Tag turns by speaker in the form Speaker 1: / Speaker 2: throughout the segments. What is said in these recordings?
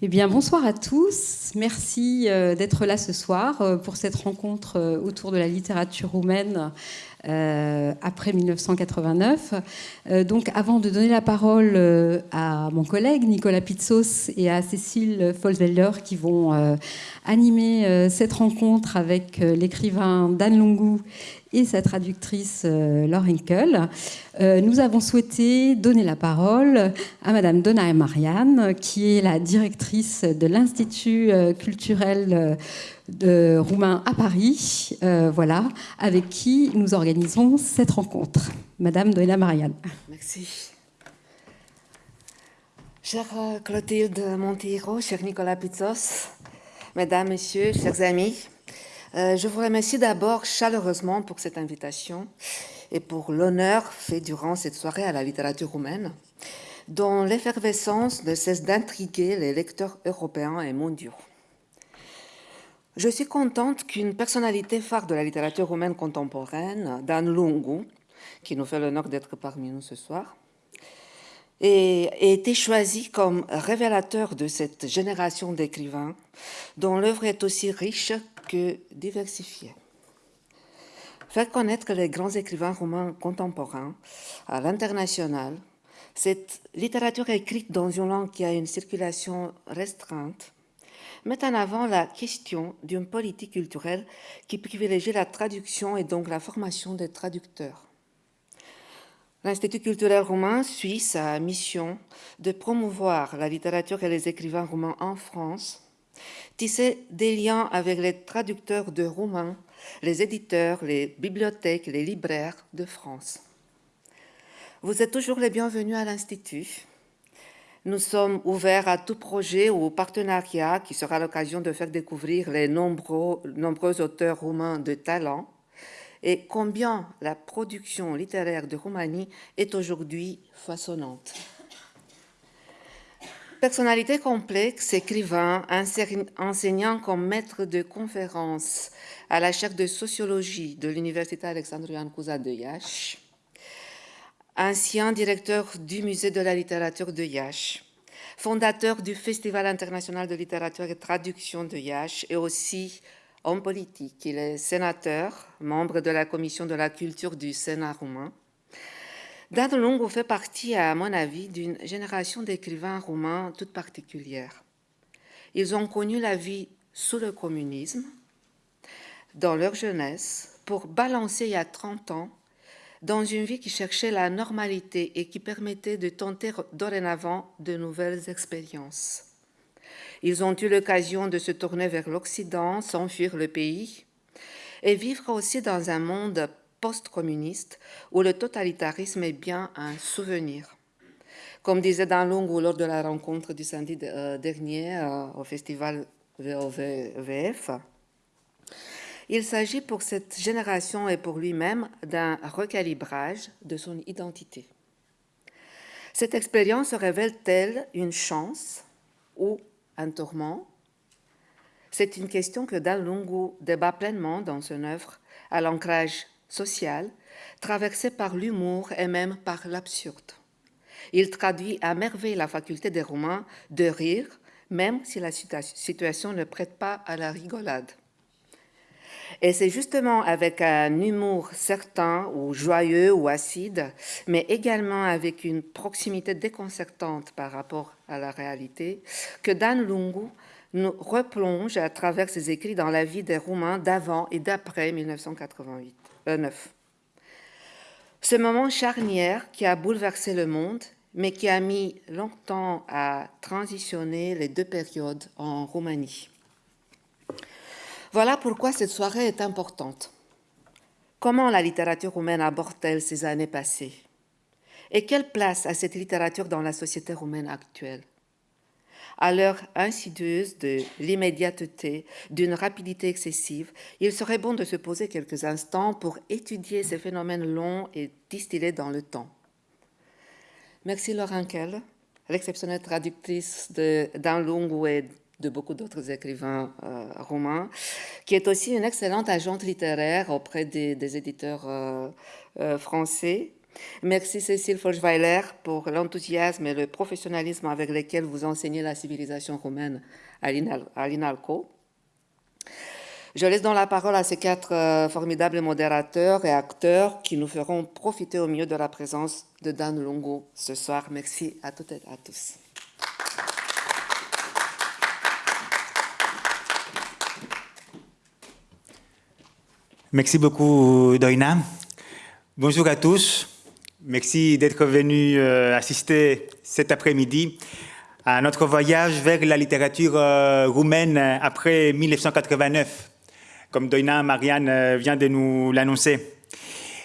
Speaker 1: Eh bien, bonsoir à tous. Merci euh, d'être là ce soir euh, pour cette rencontre euh, autour de la littérature roumaine après 1989. donc, avant de donner la parole à mon collègue Nicolas Pizzos et à Cécile Folswelder qui vont animer cette rencontre avec l'écrivain Dan Longou et sa traductrice euh, Laure Henkel, euh, nous avons souhaité donner la parole à Madame Donna Marianne, qui est la directrice de l'Institut euh, culturel de roumain à Paris, voilà, avec qui nous organisons cette rencontre. Madame Donna Marianne.
Speaker 2: Merci. Chère Clotilde Monteiro, cher Nicolas Pizzos, Mesdames, Messieurs, chers amis, euh, je vous remercie d'abord chaleureusement pour cette invitation et pour l'honneur fait durant cette soirée à la littérature roumaine, dont l'effervescence ne cesse d'intriguer les lecteurs européens et mondiaux. Je suis contente qu'une personnalité phare de la littérature roumaine contemporaine, Dan Lungu, qui nous fait l'honneur d'être parmi nous ce soir, ait été choisi comme révélateur de cette génération d'écrivains dont l'œuvre est aussi riche que diversifiée. Faire connaître les grands écrivains roumains contemporains à l'international, cette littérature écrite dans une langue qui a une circulation restreinte, met en avant la question d'une politique culturelle qui privilégie la traduction et donc la formation des traducteurs. L'Institut culturel roumain suit sa mission de promouvoir la littérature et les écrivains roumains en France tisser des liens avec les traducteurs de roumain, les éditeurs, les bibliothèques, les libraires de France. Vous êtes toujours les bienvenus à l'Institut. Nous sommes ouverts à tout projet ou partenariat qui sera l'occasion de faire découvrir les nombreux, auteurs roumains de talent et combien la production littéraire de Roumanie est aujourd'hui façonnante. Personnalité complexe, écrivain, enseignant comme maître de conférences à la chaire de sociologie de l'Université Alexandru Cousa de Iași, ancien directeur du Musée de la littérature de Iași, fondateur du Festival international de littérature et traduction de Iași et aussi homme politique. Il est sénateur, membre de la commission de la culture du Sénat roumain, Dan Longo fait partie, à mon avis, d'une génération d'écrivains roumains toute particulière. Ils ont connu la vie sous le communisme, dans leur jeunesse, pour balancer il y a 30 ans dans une vie qui cherchait la normalité et qui permettait de tenter dorénavant de nouvelles expériences. Ils ont eu l'occasion de se tourner vers l'Occident, s'enfuir le pays et vivre aussi dans un monde post-communiste où le totalitarisme est bien un souvenir. Comme disait Dan Lungu lors de la rencontre du samedi euh, dernier euh, au festival VOVF, il s'agit pour cette génération et pour lui-même d'un recalibrage de son identité. Cette expérience révèle-t-elle une chance ou un tourment? C'est une question que Dan Lungu débat pleinement dans son œuvre à l'ancrage social, traversé par l'humour et même par l'absurde. Il traduit à merveille la faculté des Romains de rire, même si la situation ne prête pas à la rigolade. Et c'est justement avec un humour certain ou joyeux ou acide, mais également avec une proximité déconcertante par rapport à la réalité, que Dan Lungu nous replonge à travers ses écrits dans la vie des Roumains d'avant et d'après 1988. Ce moment charnière qui a bouleversé le monde, mais qui a mis longtemps à transitionner les deux périodes en Roumanie. Voilà pourquoi cette soirée est importante. Comment la littérature roumaine aborde-t-elle ces années passées? Et quelle place a cette littérature dans la société roumaine actuelle? À l'heure insidieuse de l'immédiateté, d'une rapidité excessive, il serait bon de se poser quelques instants pour étudier ces phénomènes longs et distillés dans le temps. Merci Laurent Kell, l'exceptionnelle traductrice d'un long et de beaucoup d'autres écrivains euh, romains, qui est aussi une excellente agente littéraire auprès des, éditeurs euh, euh, français Merci Cécile Forschweiler pour l'enthousiasme et le professionnalisme avec lesquels vous enseignez la civilisation romaine à l'INALCO. Je laisse donc la parole à ces quatre euh, formidables modérateurs et acteurs qui nous feront profiter au mieux de la présence de Dan Longo ce soir. Merci à toutes et à tous.
Speaker 3: Merci beaucoup, Doina. Bonjour à tous. Merci d'être venus euh, assister cet après-midi à notre voyage vers la littérature euh, roumaine après 1989, comme Doina Marianne euh, vient de nous l'annoncer.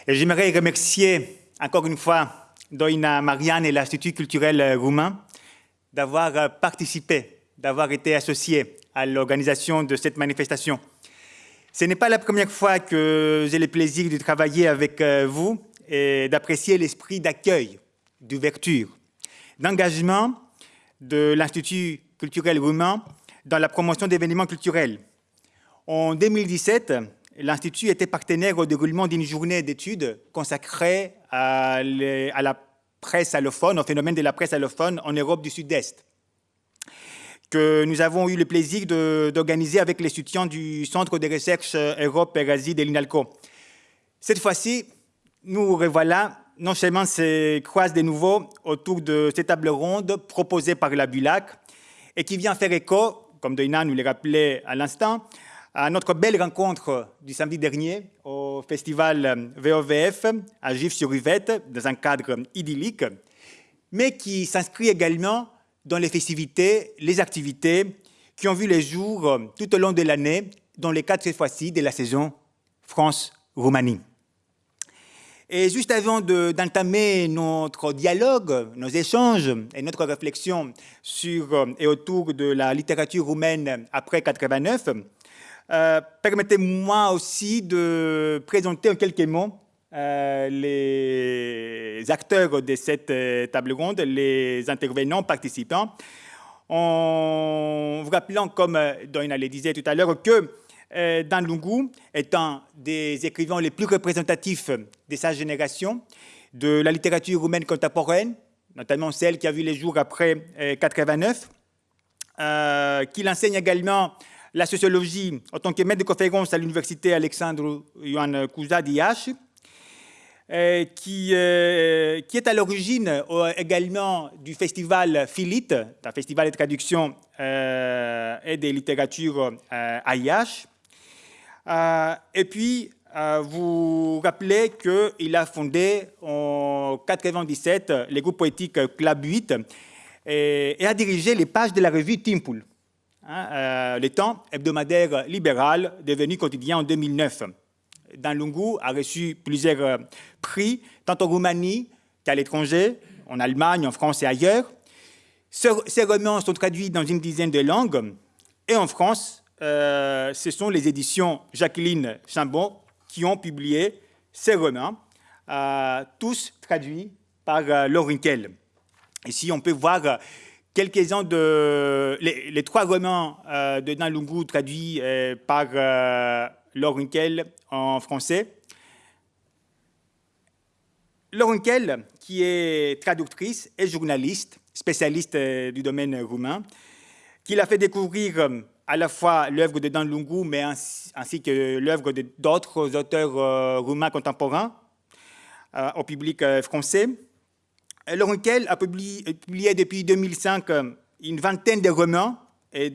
Speaker 3: J'aimerais remercier encore une fois Doina Marianne et l'Institut culturel roumain d'avoir participé, d'avoir été associés à l'organisation de cette manifestation. Ce n'est pas la première fois que j'ai le plaisir de travailler avec euh, vous et d'apprécier l'esprit d'accueil, d'ouverture, d'engagement de l'Institut culturel roumain dans la promotion d'événements culturels. En 2017, l'Institut était partenaire au déroulement d'une journée d'études consacrée à, à, la presse allophone, au phénomène de la presse allophone en Europe du Sud-Est que nous avons eu le plaisir d'organiser avec les étudiants du Centre de recherche Europe et Asie de l'INALCO. Cette fois-ci, nous revoilà non seulement se croisent de nouveau autour de cette table ronde proposée par la BULAC et qui vient faire écho, comme Doina nous l'a rappelé à l'instant, à notre belle rencontre du samedi dernier au festival VOVF à Gif-sur-Yvette, dans un cadre idyllique, mais qui s'inscrit également dans les festivités, les activités qui ont vu les jours euh, tout au long de l'année, dans les cadre cette fois-ci de la saison France-Roumanie. Et juste avant d'entamer notre dialogue, nos échanges et notre réflexion sur euh, et autour de la littérature roumaine après 89, euh, permettez-moi aussi de présenter en quelques mots euh, les acteurs de cette euh, table ronde, les intervenants, participants, en vous rappelant, comme euh, Doina le disait tout à l'heure, que Dan Lungu est un des écrivains les plus représentatifs de sa génération, de la littérature roumaine contemporaine, notamment celle qui a vu les jours après 89, qu'il enseigne également la sociologie en tant que maître de conférence à l'université Alexandre Ioan Cuza d'IH, euh, qui, euh, qui, est à l'origine euh, également du festival Philite, un festival de traduction et de littérature à et puis, vous rappelez qu'il a fondé en 1997 le groupe poétique Club 8 et, a dirigé les pages de la revue Timpul, hein, le temps hebdomadaire libéral devenu quotidien en 2009. Dan Lungu a reçu plusieurs euh, prix, tant en Roumanie qu'à l'étranger, en Allemagne, en France et ailleurs. Ces romans sont traduits dans une dizaine de langues. Et en France, euh, ce sont les éditions Jacqueline Chambon qui ont publié ces romans, euh, tous traduits par euh, Laurinkel. Ici, on peut voir quelques-uns de les, trois romans de Dan Lungu traduits par Laure en français. Laure qui est traductrice et journaliste, spécialiste euh, du domaine roumain, qui l'a fait découvrir euh, à la fois l'œuvre de Dan Lungu, mais ainsi, que l'œuvre d'autres auteurs euh, roumains contemporains au public français. Laure a publié, publié, depuis 2005 une vingtaine de romans et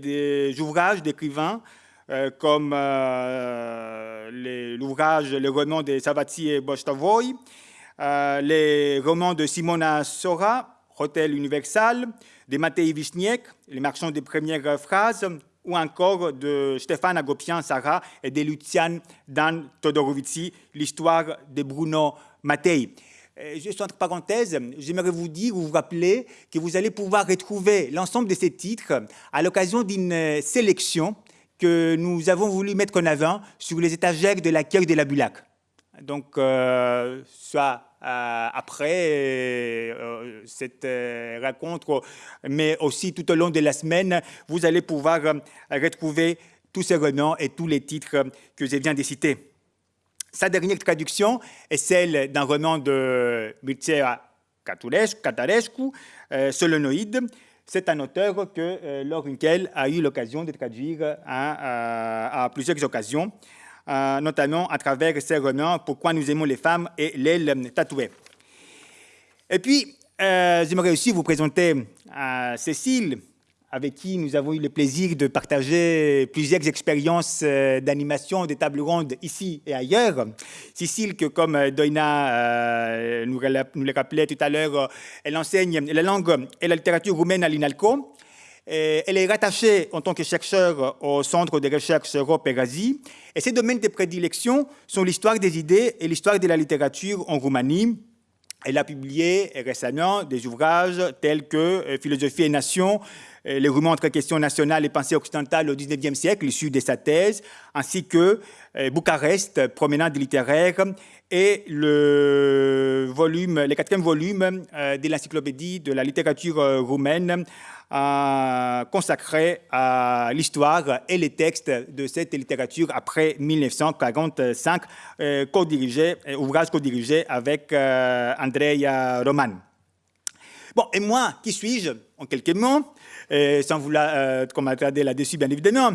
Speaker 3: d'ouvrages d'écrivains euh, comme euh, l'ouvrage Le roman de Savati et Bostavoy, euh, les romans de Simona Sora, Hotel Universal, de Matei Wisniek, Les marchands des premières phrases, ou encore de Stéphane Agopian Sarah et de Lucian Dan Todorovici, l'histoire de Bruno Mattei. Juste entre parenthèses, j'aimerais vous dire ou vous rappeler que vous allez pouvoir retrouver l'ensemble de ces titres à l'occasion d'une sélection que nous avons voulu mettre en avant sur les étagères de l'accueil de la Bulac. Donc, euh, soit euh, après euh, cette rencontre, mais aussi tout au long de la semaine, vous allez pouvoir retrouver tous ces romans et tous les titres que je viens de citer. Sa dernière traduction est celle d'un roman de Mircea Catarescu, euh, Solenoïde. C'est un auteur que euh, Laure a eu l'occasion de traduire à, plusieurs occasions, euh, notamment à travers ses romans Pourquoi nous aimons les femmes et L'aile tatouée. Et puis, j'aimerais aussi vous présenter Cécile, avec qui nous avons eu le plaisir de partager plusieurs expériences euh, d'animation des tables rondes ici et ailleurs. Cécile, que comme euh, Doina euh, nous le rappelait tout à l'heure, elle enseigne la langue et la littérature roumaine à l'INALCO. Elle est rattachée en tant que chercheur au Centre de recherche Europe et Asie. Et ses domaines de prédilection sont l'histoire des idées et l'histoire de la littérature en Roumanie. Elle a publié récemment des ouvrages tels que Philosophie et Nation, les romans entre questions nationales et pensée occidentale au XIXe siècle, issus de sa thèse, ainsi que euh, Bucarest, promenade littéraire, et le, quatrième volume euh, de l'encyclopédie de la littérature roumaine, consacré à l'histoire et les textes de cette littérature après 1945, ouvrage co-dirigé avec Andrea Roman. Bon, et moi, qui suis-je En quelques mots, sans vouloir euh, m'attarder là-dessus, bien évidemment.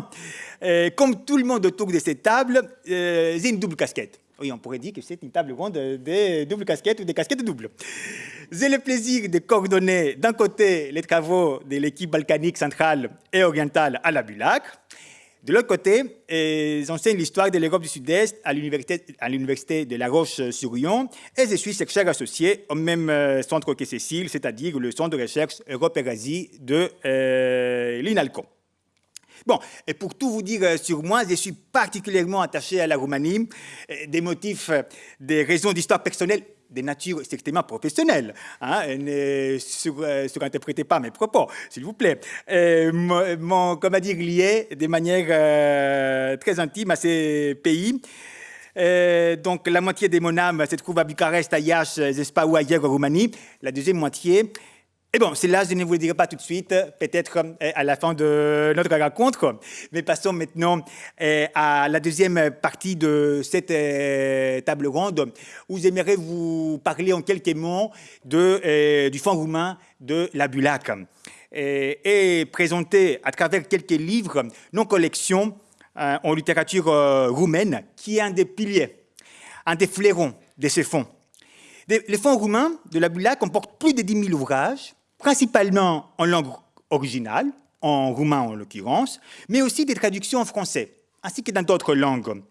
Speaker 3: Comme tout le monde autour de cette table, euh, j'ai une double casquette. Oui, on pourrait dire que c'est une table ronde des doubles casquettes ou des casquettes doubles. J'ai le plaisir de coordonner d'un côté les travaux de l'équipe balkanique centrale et orientale à la Bulac, de l'autre côté, j'enseigne l'histoire de l'Europe du Sud-Est à l'Université de La Roche-sur-Yon et je suis chercheur associé au même euh, centre que Cécile, c'est-à-dire le centre de recherche Europe et Asie de euh, l'INALCO. Bon, et pour tout vous dire euh, sur moi, je suis particulièrement attaché à la Roumanie, des motifs, des raisons d'histoire personnelle de nature strictement professionnelle. Hein, ne euh, surinterprétez pas mes propos, s'il vous plaît. Euh, mon, comment dire, lié de manière euh, très intime à ces pays. donc la moitié de mon âme se trouve à Bucarest, à Iași, Zespa ou ailleurs en Roumanie. La deuxième moitié et bon, c'est là, je ne vous le dirai pas tout de suite, peut-être euh, à la fin de notre rencontre, mais passons maintenant euh, à la deuxième partie de cette euh, table ronde, où j'aimerais vous parler en quelques mots de, du Fonds roumain de la Bulac et, présenter à travers quelques livres nos collections en littérature roumaine, qui est un des piliers, un des flairons de ces fonds. Les fonds roumains de la Bulac comportent plus de 10 000 ouvrages, principalement en langue originale, en roumain en l'occurrence, mais aussi des traductions en français, ainsi que dans d'autres langues.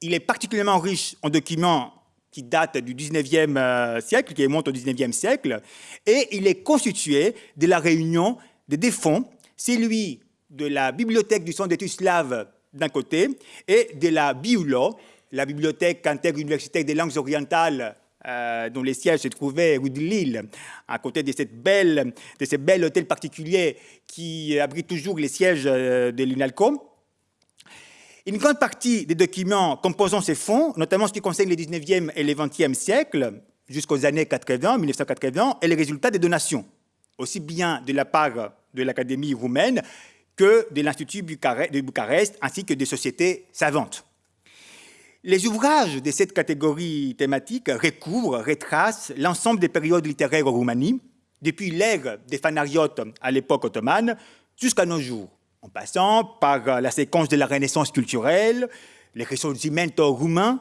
Speaker 3: Il est particulièrement riche en documents qui datent du 19e euh, siècle, qui remontent au 19e siècle, et il est constitué de la réunion de deux fonds, celui de la bibliothèque du Centre d'études slaves d'un côté, et de la BIULO, la bibliothèque interuniversitaire des langues orientales euh, dont les sièges se trouvaient rue de Lille, à côté de, cette belle, de ce bel hôtel particulier qui abrite toujours les sièges euh, de l'INALCO. Une grande partie des documents composant ces fonds, notamment ce qui concerne les 19e et les 20e siècles, jusqu'aux années 80, 1980, est le résultat des donations, aussi bien de la part de l'Académie roumaine que de l'Institut de Bucarest, ainsi que des sociétés savantes. Les ouvrages de cette catégorie thématique recouvrent, retracent l'ensemble des périodes littéraires en Roumanie, depuis l'ère des fanariotes à l'époque ottomane jusqu'à nos jours, en passant par la séquence de la Renaissance culturelle, les risorgimento roumains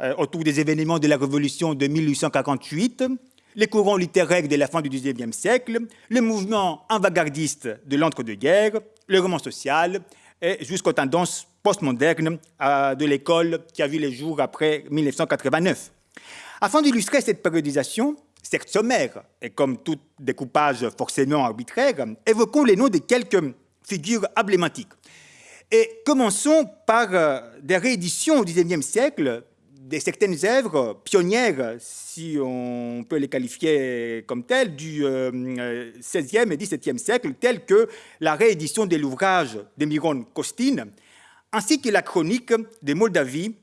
Speaker 3: euh, autour des événements de la Révolution de 1848, les courants littéraires de la fin du XIXe siècle, le mouvement avant-gardiste de l'entre-deux-guerres, le roman social, et jusqu'aux tendances postmoderne de l'école qui a vu les jours après 1989. Afin d'illustrer cette périodisation, certes sommaire, et comme tout découpage forcément arbitraire, évoquons les noms de quelques figures emblématiques. Et commençons par euh, des rééditions au XIXe siècle de certaines œuvres pionnières, si on peut les qualifier comme telles, du XVIe euh, et XVIIe siècle, telles que la réédition de l'ouvrage de Miron Costin, ainsi que la chronique de Moldavie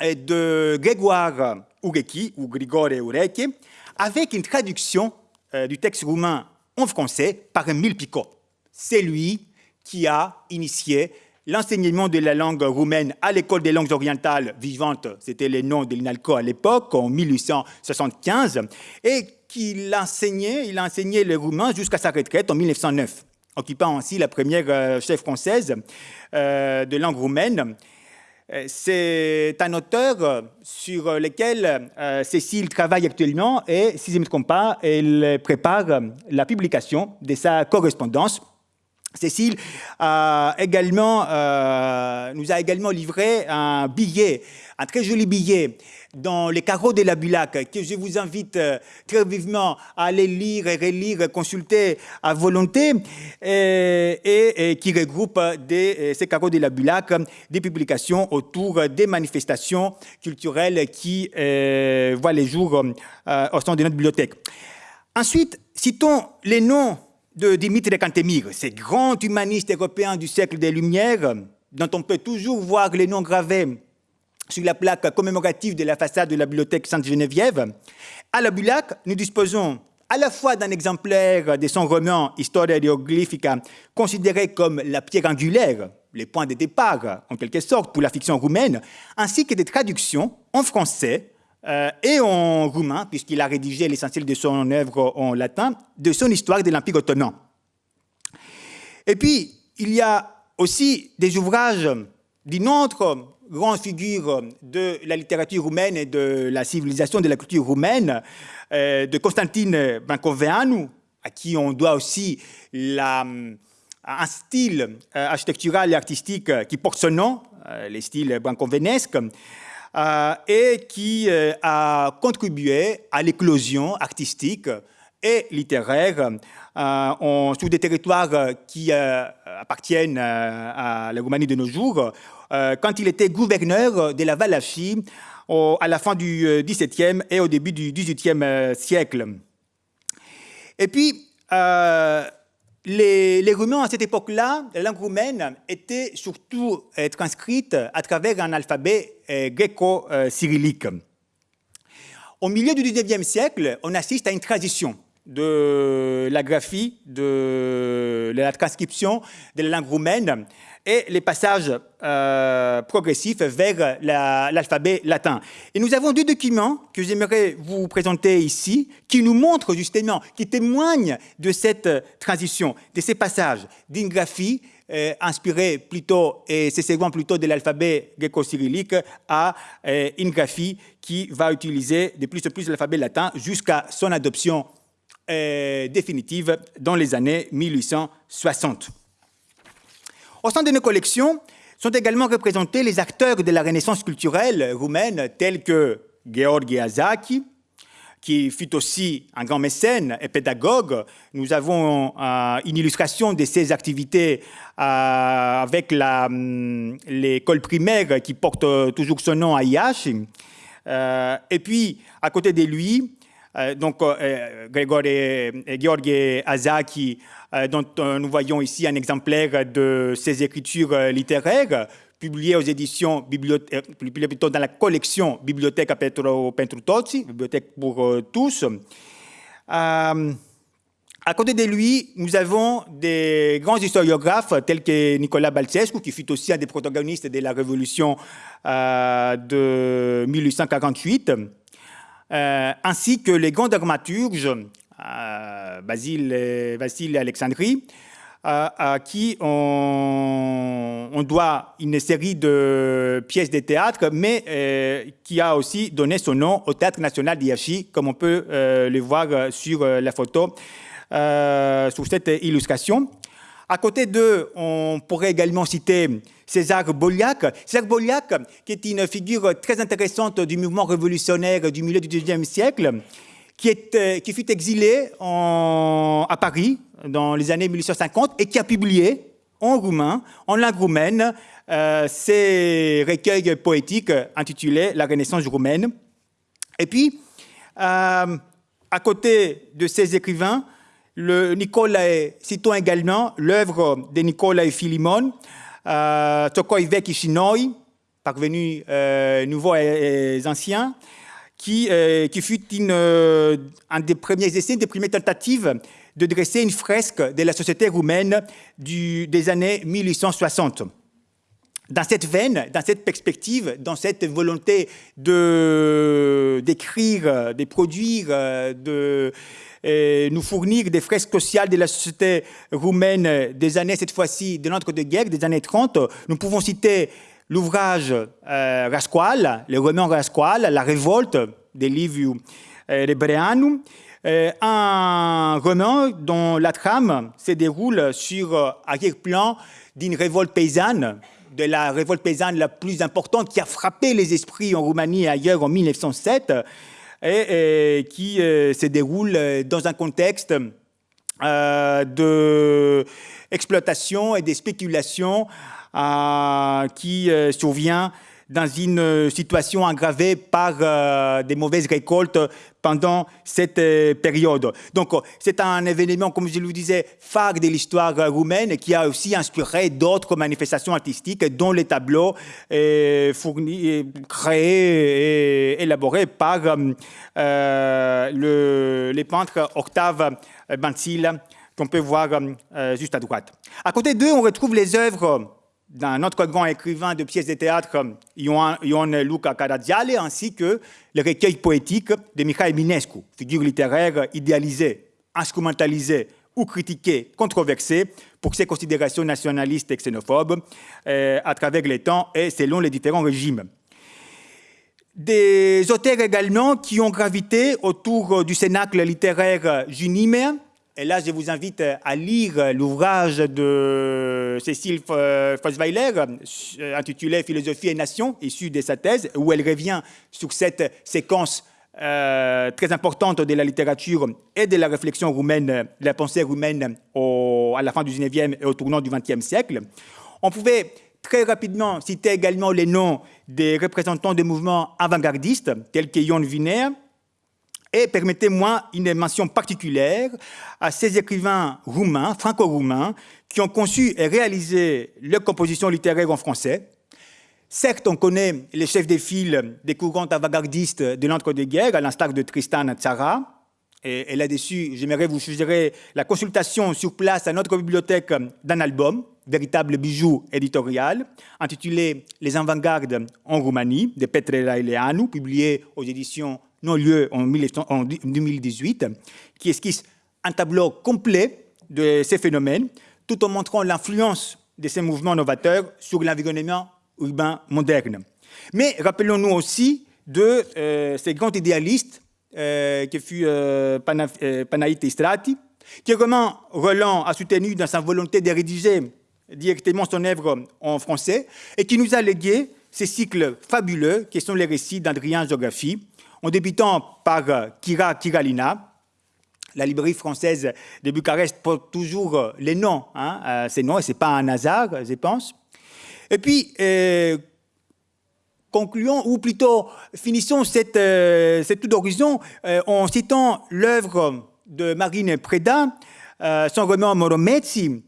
Speaker 3: de Grégoire Ureki, ou Grigore Ureki, avec une traduction euh, du texte roumain en français par Emile Picot. C'est lui qui a initié l'enseignement de la langue roumaine à l'école des langues orientales vivantes, c'était le nom de l'INALCO à l'époque, en 1875, et qu'il enseignait, il a enseigné le roumain jusqu'à sa retraite en 1909, occupant ainsi la première euh, chef française euh, de langue roumaine. Euh, c'est un auteur sur lequel Cécile travaille actuellement et, si je ne me trompe pas, elle prépare la publication de sa correspondance Cécile a également, nous a également livré un billet, un très joli billet dans les carreaux de la Bulac, que je vous invite euh, très vivement à aller lire et relire, consulter à volonté, et, qui regroupe des, ces carreaux de la Bulac des publications autour des manifestations culturelles qui euh, voient les jours au sein de notre bibliothèque. Ensuite, citons les noms de Dimitri Kantemir, ce grand humaniste européen du siècle des Lumières, dont on peut toujours voir les noms gravés sur la plaque commémorative de la façade de la bibliothèque Sainte-Geneviève. À la Bulac, nous disposons à la fois d'un exemplaire de son roman Historia hieroglyphica, considéré comme la pierre angulaire, les points de départ, en quelque sorte, pour la fiction roumaine, ainsi que des traductions en français euh, et en roumain, puisqu'il a rédigé l'essentiel de son œuvre en latin, de son histoire de l'Empire ottoman. Et puis, il y a aussi des ouvrages d'une autre grande figure de la littérature roumaine et de la civilisation de la culture roumaine, euh, de Constantine Bancoveanu, à qui on doit aussi un style euh, architectural et artistique qui porte son nom, les styles bancovenesques. Euh, et qui euh, a contribué à l'éclosion artistique et littéraire euh, sur des territoires qui appartiennent à la Roumanie de nos jours, quand il était gouverneur de la Valachie à la fin du XVIIe et au début du XVIIIe siècle. Et puis, les, les, Roumains, à cette époque-là, la langue roumaine était surtout transcrite à travers un alphabet euh, gréco-cyrillique. Au milieu du XIXe siècle, on assiste à une transition de la graphie, de la transcription de la langue roumaine et les passages euh, progressifs vers l'alphabet latin. Et nous avons deux documents que j'aimerais vous présenter ici, qui nous montrent justement, qui témoignent de cette transition, de ces passages d'une graphie euh, inspirée plutôt, et c'est segment plutôt de l'alphabet gréco-cyrillique, à euh, une graphie qui va utiliser de plus en plus l'alphabet latin jusqu'à son adoption définitive dans les années 1860. Au sein de nos collections sont également représentés les acteurs de la Renaissance culturelle roumaine, tels que Gheorghe Azaki, qui fut aussi un grand mécène et pédagogue. Nous avons euh, une illustration de ses activités euh, avec hum, l'école primaire qui porte toujours son nom à. Euh, et puis, à côté de lui, donc Grégor et Azaki euh, dont euh, nous voyons ici un exemplaire de ses écritures euh, littéraires, publiées aux éditions, plutôt dans la collection Bibliothèque à Petro Bibliothèque pour tous. à côté de lui, nous avons des grands historiographes tels que Nicolas Balcescu, qui fut aussi un des protagonistes de la Révolution de 1848, ainsi que les grands dramaturges Basile, Vasile Alexandrie, à qui on, doit une série de pièces de théâtre, mais euh, qui a aussi donné son nom au Théâtre national d'Iachi, comme on peut euh, le voir sur euh, la photo, sur cette illustration. À côté d'eux, on pourrait également citer César Boliac. César Boliac, qui est une figure très intéressante du mouvement révolutionnaire du milieu du XIXe siècle, qui, fut exilé à Paris dans les années 1850 et qui a publié en roumain, en langue roumaine, euh, ses recueils poétiques intitulés La Renaissance roumaine. Et puis, euh, à côté de ces écrivains, le citons également l'œuvre de Nicolae Philimon, euh, Tokoi Shinoi, parvenu euh, nouveau et, et ancien, qui, euh, qui fut une, euh, un des premiers essais, des premières tentatives de dresser une fresque de la société roumaine des années 1860. dans cette veine, dans cette perspective, dans cette volonté d'écrire, de produire, de nous fournir des fresques sociales de la société roumaine des années, cette fois-ci, de l'entre-deux-guerres, des années 30. Nous pouvons citer l'ouvrage euh, Rasqual, le roman Rasqual, La révolte de Liviu euh, Rebreanu, euh, un roman dont la trame se déroule sur euh, arrière-plan d'une révolte paysanne, de la révolte paysanne la plus importante qui a frappé les esprits en Roumanie et ailleurs en 1907, et, qui se déroule dans un contexte euh, d'exploitation et de spéculation qui survient dans une situation aggravée par euh, des mauvaises récoltes pendant cette euh, période. Donc, c'est un événement, comme je le disais, phare de l'histoire roumaine qui a aussi inspiré d'autres manifestations artistiques, dont les tableaux euh, créés et élaborés par le, les peintres Octave Bansil, qu'on peut voir juste à droite. À côté d'eux, on retrouve les œuvres d'un autre grand écrivain de pièces de théâtre, Ion Luca Caragiale, ainsi que le recueil poétique de Michael Minescu, figure littéraire idéalisée, instrumentalisée ou critiquée, controversée pour ses considérations nationalistes et xénophobes euh, à travers les temps et selon les différents régimes. Des auteurs également qui ont gravité autour du cénacle littéraire juniméen, et là, je vous invite à lire l'ouvrage de Cécile Fosweiler, euh, intitulé Philosophie et Nation, issu de sa thèse, où elle revient sur cette séquence euh, très importante de la littérature et de la réflexion roumaine, de la pensée roumaine à la fin du 19e et au tournant du 20e siècle. On pouvait très rapidement citer également les noms des représentants des mouvements avant-gardistes, tels que Ion Wiener, et permettez-moi une mention particulière à ces écrivains roumains, franco-roumains, qui ont conçu et réalisé leur composition littéraire en français. Certes, on connaît les chefs des files des courants avant-gardistes de l'entre-deux-guerres, à l'instar de Tristan Tzara. Et, là-dessus, j'aimerais vous suggérer la consultation sur place à notre bibliothèque d'un album, véritable bijou éditorial, intitulé Les avant-gardes en Roumanie, de Petre Raileanu, publié aux éditions non lieu en 2018, qui esquisse un tableau complet de ces phénomènes, tout en montrant l'influence de ces mouvements novateurs sur l'environnement urbain moderne. Mais rappelons-nous aussi de euh, ces grands idéalistes euh, qui fut euh, euh Panaïte Strati, qui vraiment Roland a soutenu dans sa volonté de rédiger directement son œuvre en français et qui nous a légué ces cycles fabuleux qui sont les récits d'Adrien Géographie, en débutant par euh, Kira Kiralina. La librairie française de Bucarest porte toujours euh, les noms, hein, euh, ces noms, et ce n'est pas un hasard, je pense. Et puis, concluons, ou plutôt finissons cette, cette tour d'horizon en citant l'œuvre de Marine Preda, son roman Moromezzi, euh,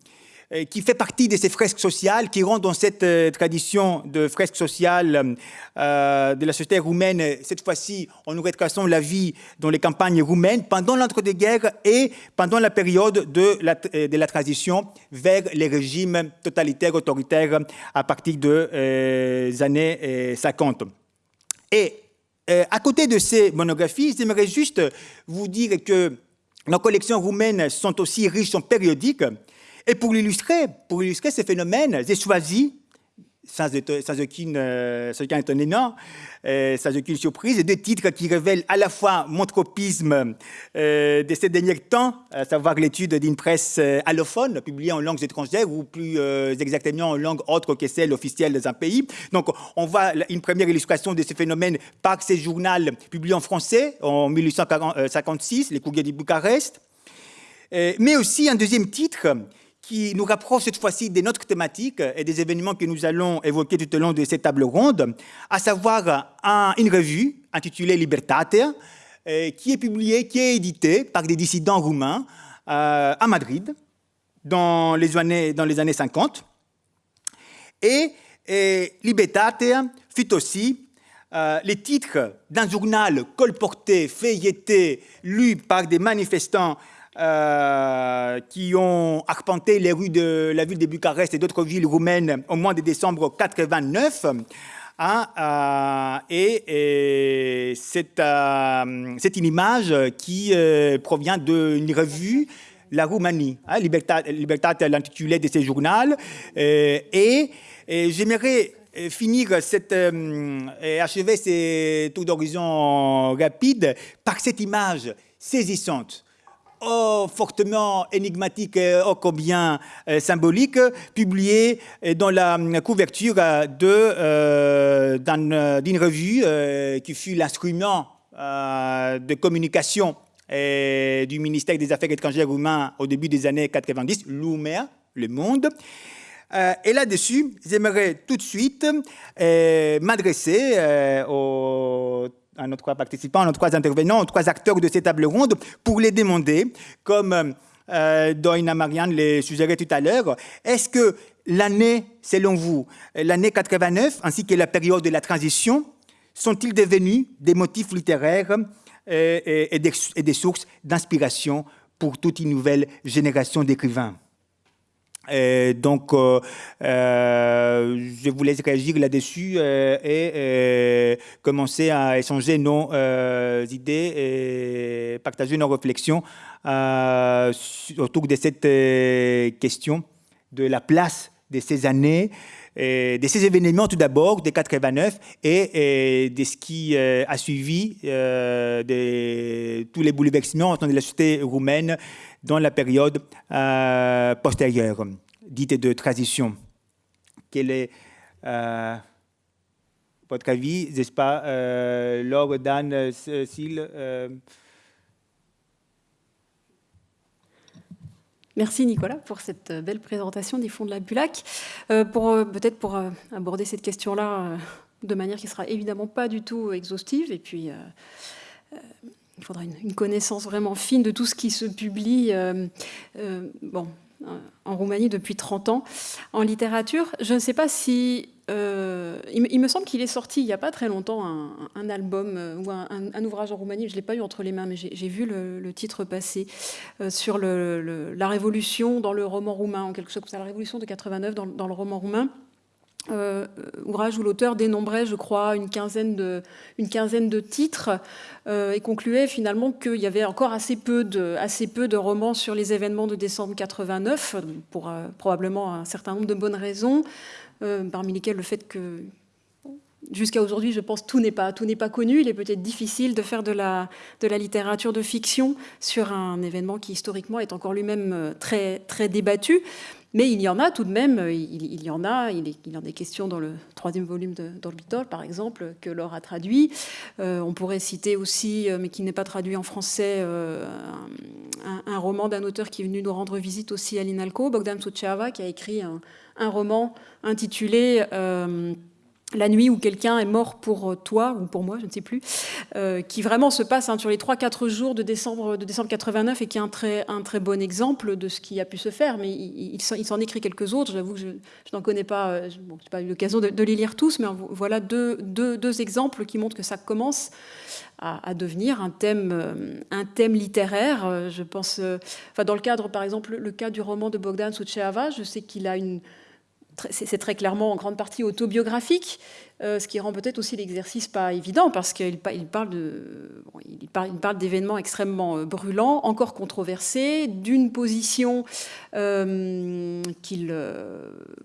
Speaker 3: qui fait partie de ces fresques sociales, qui rentrent dans cette euh, tradition de fresques sociales euh, de la société roumaine. Cette fois-ci, en nous retraçant la vie dans les campagnes roumaines pendant l'entre-deux-guerres et pendant la période de la transition vers les régimes totalitaires, autoritaires à partir des années 50. Et à côté de ces monographies, j'aimerais juste vous dire que nos collections roumaines sont aussi riches en périodiques et pour illustrer ces phénomènes, j'ai choisi, sans, aucun étonnement, sans aucune surprise, deux titres qui révèlent à la fois mon tropisme euh, de ces derniers temps, à savoir l'étude d'une presse euh, allophone publiée en langues étrangères ou plus euh, exactement en langue autre que celle officielle d'un pays. Donc on voit une première illustration de ce phénomène par ces journaux publiés en français en 1856, les courriers de Bucarest, mais aussi un deuxième titre qui nous rapproche cette fois-ci de notre thématique et des événements que nous allons évoquer tout au long de cette table ronde, à savoir une revue intitulée Libertate, euh, qui est publiée, qui est éditée par des dissidents roumains euh, à Madrid dans les années, dans les années 50. Et, Libertate fut aussi euh, le titre d'un journal colporté, feuilleté, lu par des manifestants qui ont arpenté les rues de la ville de Bucarest et d'autres villes roumaines au mois de décembre 89. Hein, et, c'est, une image qui provient d'une revue la Roumanie. Hein, Libertate, l'intitulé de ce journal. et j'aimerais euh, finir cette, euh, et achever ces tours d'horizon rapides par cette image saisissante, oh, fortement énigmatique et oh, combien euh, symbolique, publiée dans la couverture de, d'une revue qui fut l'instrument de communication du ministère des Affaires étrangères roumain au début des années 90, Lumea, Le Monde. Euh, et là-dessus, j'aimerais tout de suite euh, m'adresser euh, à nos trois participants, à nos trois intervenants, aux trois acteurs de cette table ronde pour les demander, comme Doina Marianne les suggérait tout à l'heure, est-ce que l'année, selon vous, l'année 89 ainsi que la période de la transition, sont-ils devenus des motifs littéraires et des sources d'inspiration pour toute une nouvelle génération d'écrivains? Donc, euh, euh, je vous laisse réagir là-dessus euh, et commencer à échanger nos idées et partager nos réflexions autour de cette question de la place de ces années, et de ces événements tout d'abord, des 89, et, de ce qui a suivi de tous les bouleversements de la société roumaine dans la période euh, postérieure, dite de transition. Quel est euh, votre avis, n'est-ce pas, euh, Laure, Dan, Cécile
Speaker 4: Merci Nicolas pour cette belle présentation des fonds de la Bulac. peut-être pour aborder cette question-là de manière qui sera évidemment pas du tout exhaustive et puis il faudra une, connaissance vraiment fine de tout ce qui se publie euh, euh, bon, euh, en Roumanie depuis 30 ans. En littérature, je ne sais pas si... il, me semble qu'il est sorti il n'y a pas très longtemps un, album ou un, ouvrage en Roumanie, je ne l'ai pas eu entre les mains, mais j'ai vu le, titre passer sur la révolution dans le roman roumain, en quelque sorte, la révolution de 89 dans le roman roumain. Euh, ouvrage où l'auteur dénombrait, je crois, une quinzaine de, titres euh, et concluait finalement qu'il y avait encore assez peu, de, romans sur les événements de décembre 89, pour euh, probablement un certain nombre de bonnes raisons, parmi lesquelles le fait que jusqu'à aujourd'hui, je pense, tout n'est pas, connu. Il est peut-être difficile de faire de la, littérature de fiction sur un événement qui historiquement est encore lui-même très débattu. Mais il y en a tout de même, il, y en a, il, y en a des questions dans le troisième volume d'Orbital, par exemple, que Laure a traduit. Euh, on pourrait citer aussi, euh, mais qui n'est pas traduit en français, euh, un, roman d'un auteur qui est venu nous rendre visite aussi à l'INALCO, Bogdan Suceava, qui a écrit un roman intitulé la nuit où quelqu'un est mort pour euh, toi ou pour moi, je ne sais plus, euh, qui vraiment se passe hein, sur les 3-4 jours de décembre, de décembre 89 et qui est un très, un très bon exemple de ce qui a pu se faire. Mais il, s'en écrit quelques autres. J'avoue que je, n'en connais pas, euh, je n'ai pas eu l'occasion de, les lire tous, mais voilà deux, deux, exemples qui montrent que ça commence à, devenir un thème, un thème littéraire. Je pense, enfin, dans le cadre, par exemple, le cas du roman de Bogdan Suceava, je sais qu'il a une c'est très clairement en grande partie autobiographique, euh, ce qui rend peut-être aussi l'exercice pas évident, parce qu'il parle d'événements extrêmement euh, brûlants, encore controversés, d'une position euh, qu'il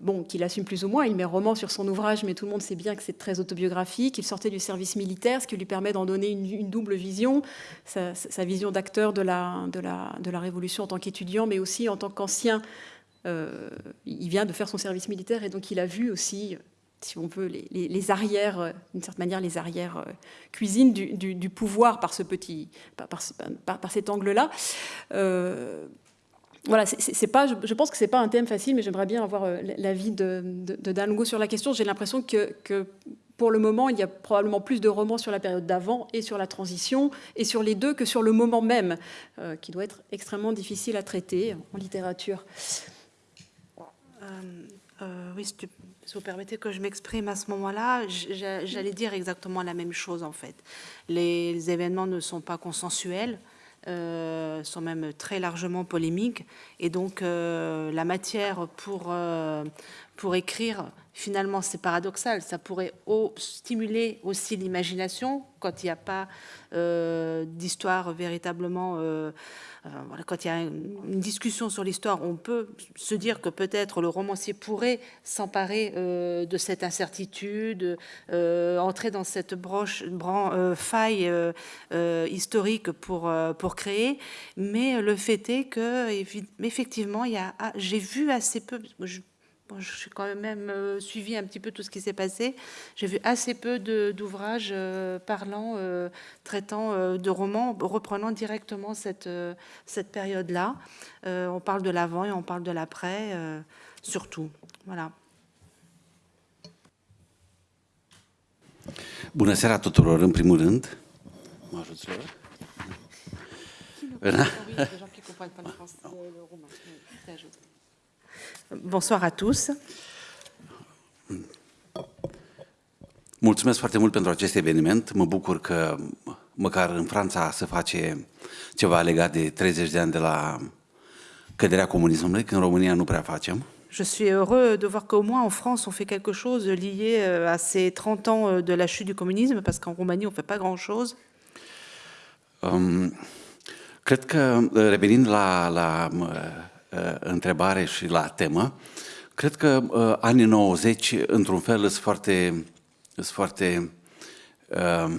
Speaker 4: bon, assume plus ou moins. Il met roman sur son ouvrage, mais tout le monde sait bien que c'est très autobiographique. Il sortait du service militaire, ce qui lui permet d'en donner une, double vision, sa, vision d'acteur de la, de, la, de la Révolution en tant qu'étudiant, mais aussi en tant qu'ancien il vient de faire son service militaire et donc il a vu aussi, si on veut, les, arrières, euh, d'une certaine manière, les arrières euh, cuisines du, pouvoir par ce petit, par, cet angle-là. voilà, c'est pas, je, pense que c'est pas un thème facile, mais j'aimerais bien avoir l'avis de, de, de sur la question. J'ai l'impression que, pour le moment, il y a probablement plus de romans sur la période d'avant et sur la transition, et sur les deux que sur le moment même, qui doit être extrêmement difficile à traiter en littérature.
Speaker 5: Euh, euh, oui, si, vous permettez que je m'exprime à ce moment-là, j'allais dire exactement la même chose en fait. Les événements ne sont pas consensuels, euh, sont même très largement polémiques. Et donc, la matière pour, pour écrire, finalement, c'est paradoxal. Ça pourrait stimuler aussi l'imagination quand il n'y a pas d'histoire véritablement euh, quand il y a une discussion sur l'histoire, on peut se dire que peut-être le romancier pourrait s'emparer euh, de cette incertitude, euh, entrer dans cette broche, faille historique pour, pour créer. Mais le fait est que, effectivement, ah, j'ai vu assez peu, suis quand même euh, suivi un petit peu tout ce qui s'est passé. J'ai vu assez peu d'ouvrages euh, parlant, euh, traitant de romans, reprenant directement cette, cette période-là. on parle de l'avant et on parle de l'après, surtout. Voilà.
Speaker 6: Bună seara tuturor, în primul rând. Mă ajuți, Laura?
Speaker 5: Bonsoir à tous.
Speaker 6: Mulțumesc foarte mult pentru acest eveniment. Mă bucur că măcar în Franța se face ceva legat de 30 de ani de la căderea comunismului, când în România nu prea facem.
Speaker 5: Je suis heureux de voir qu'au moins en France, on fait quelque chose lié euh, à ces 30 ans euh, de la chute du communisme, parce qu'en Roumanie, on ne fait pas grand-chose.
Speaker 6: Um, cred că, revenind la, la întrebare și la temă. Cred că uh, anii 90, într-un fel, sunt foarte, sunt foarte uh,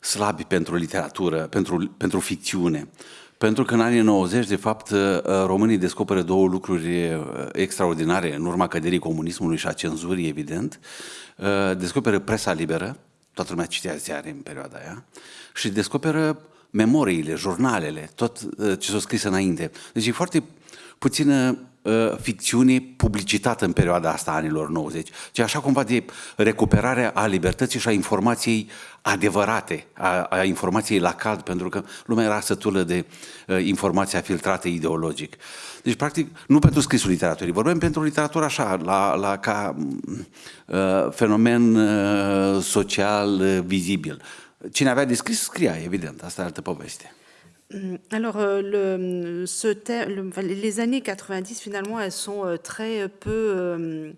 Speaker 6: slabi pentru literatură, pentru, pentru ficțiune. Pentru că în anii 90, de fapt, uh, românii descoperă două lucruri extraordinare în urma căderii comunismului și a cenzurii, evident. Descoperă presa liberă, toată lumea citea ziare în perioada aia, și descoperă memoriile, jurnalele, tot ce s-a scris înainte. Deci e foarte puțină uh, ficțiune publicitată în perioada asta anilor 90, ci așa cumva de recuperare a libertății și a informației adevărate, a, a informației la cald, pentru că lumea era sătulă de uh, informația filtrată ideologic. Deci, practic, nu pentru scrisul literaturii, vorbim pentru literatură așa, la, la, ca uh, fenomen uh, social uh, vizibil. Cine avea de scris, scria, evident, asta e altă poveste.
Speaker 5: Hum, alors, euh, le, ce thème, les années 90, finalement, elles sont euh, très peu euh,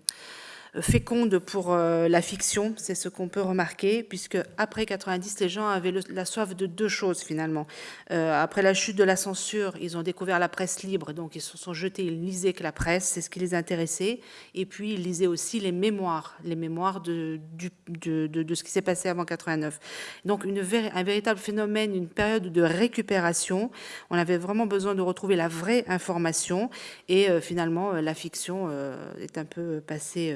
Speaker 5: féconde pour euh, la fiction, c'est ce qu'on peut remarquer, puisque après 90, les gens avaient la soif de deux choses finalement. Euh, après la chute de la censure, ils ont découvert la presse libre, donc ils se sont jetés, ils lisaient que la presse, c'est ce qui les intéressait, et puis ils lisaient aussi les mémoires, les mémoires de, ce qui s'est passé avant 89. Donc un véritable phénomène, une période de récupération. On avait vraiment besoin de retrouver la vraie information, et euh, finalement la fiction est un peu passée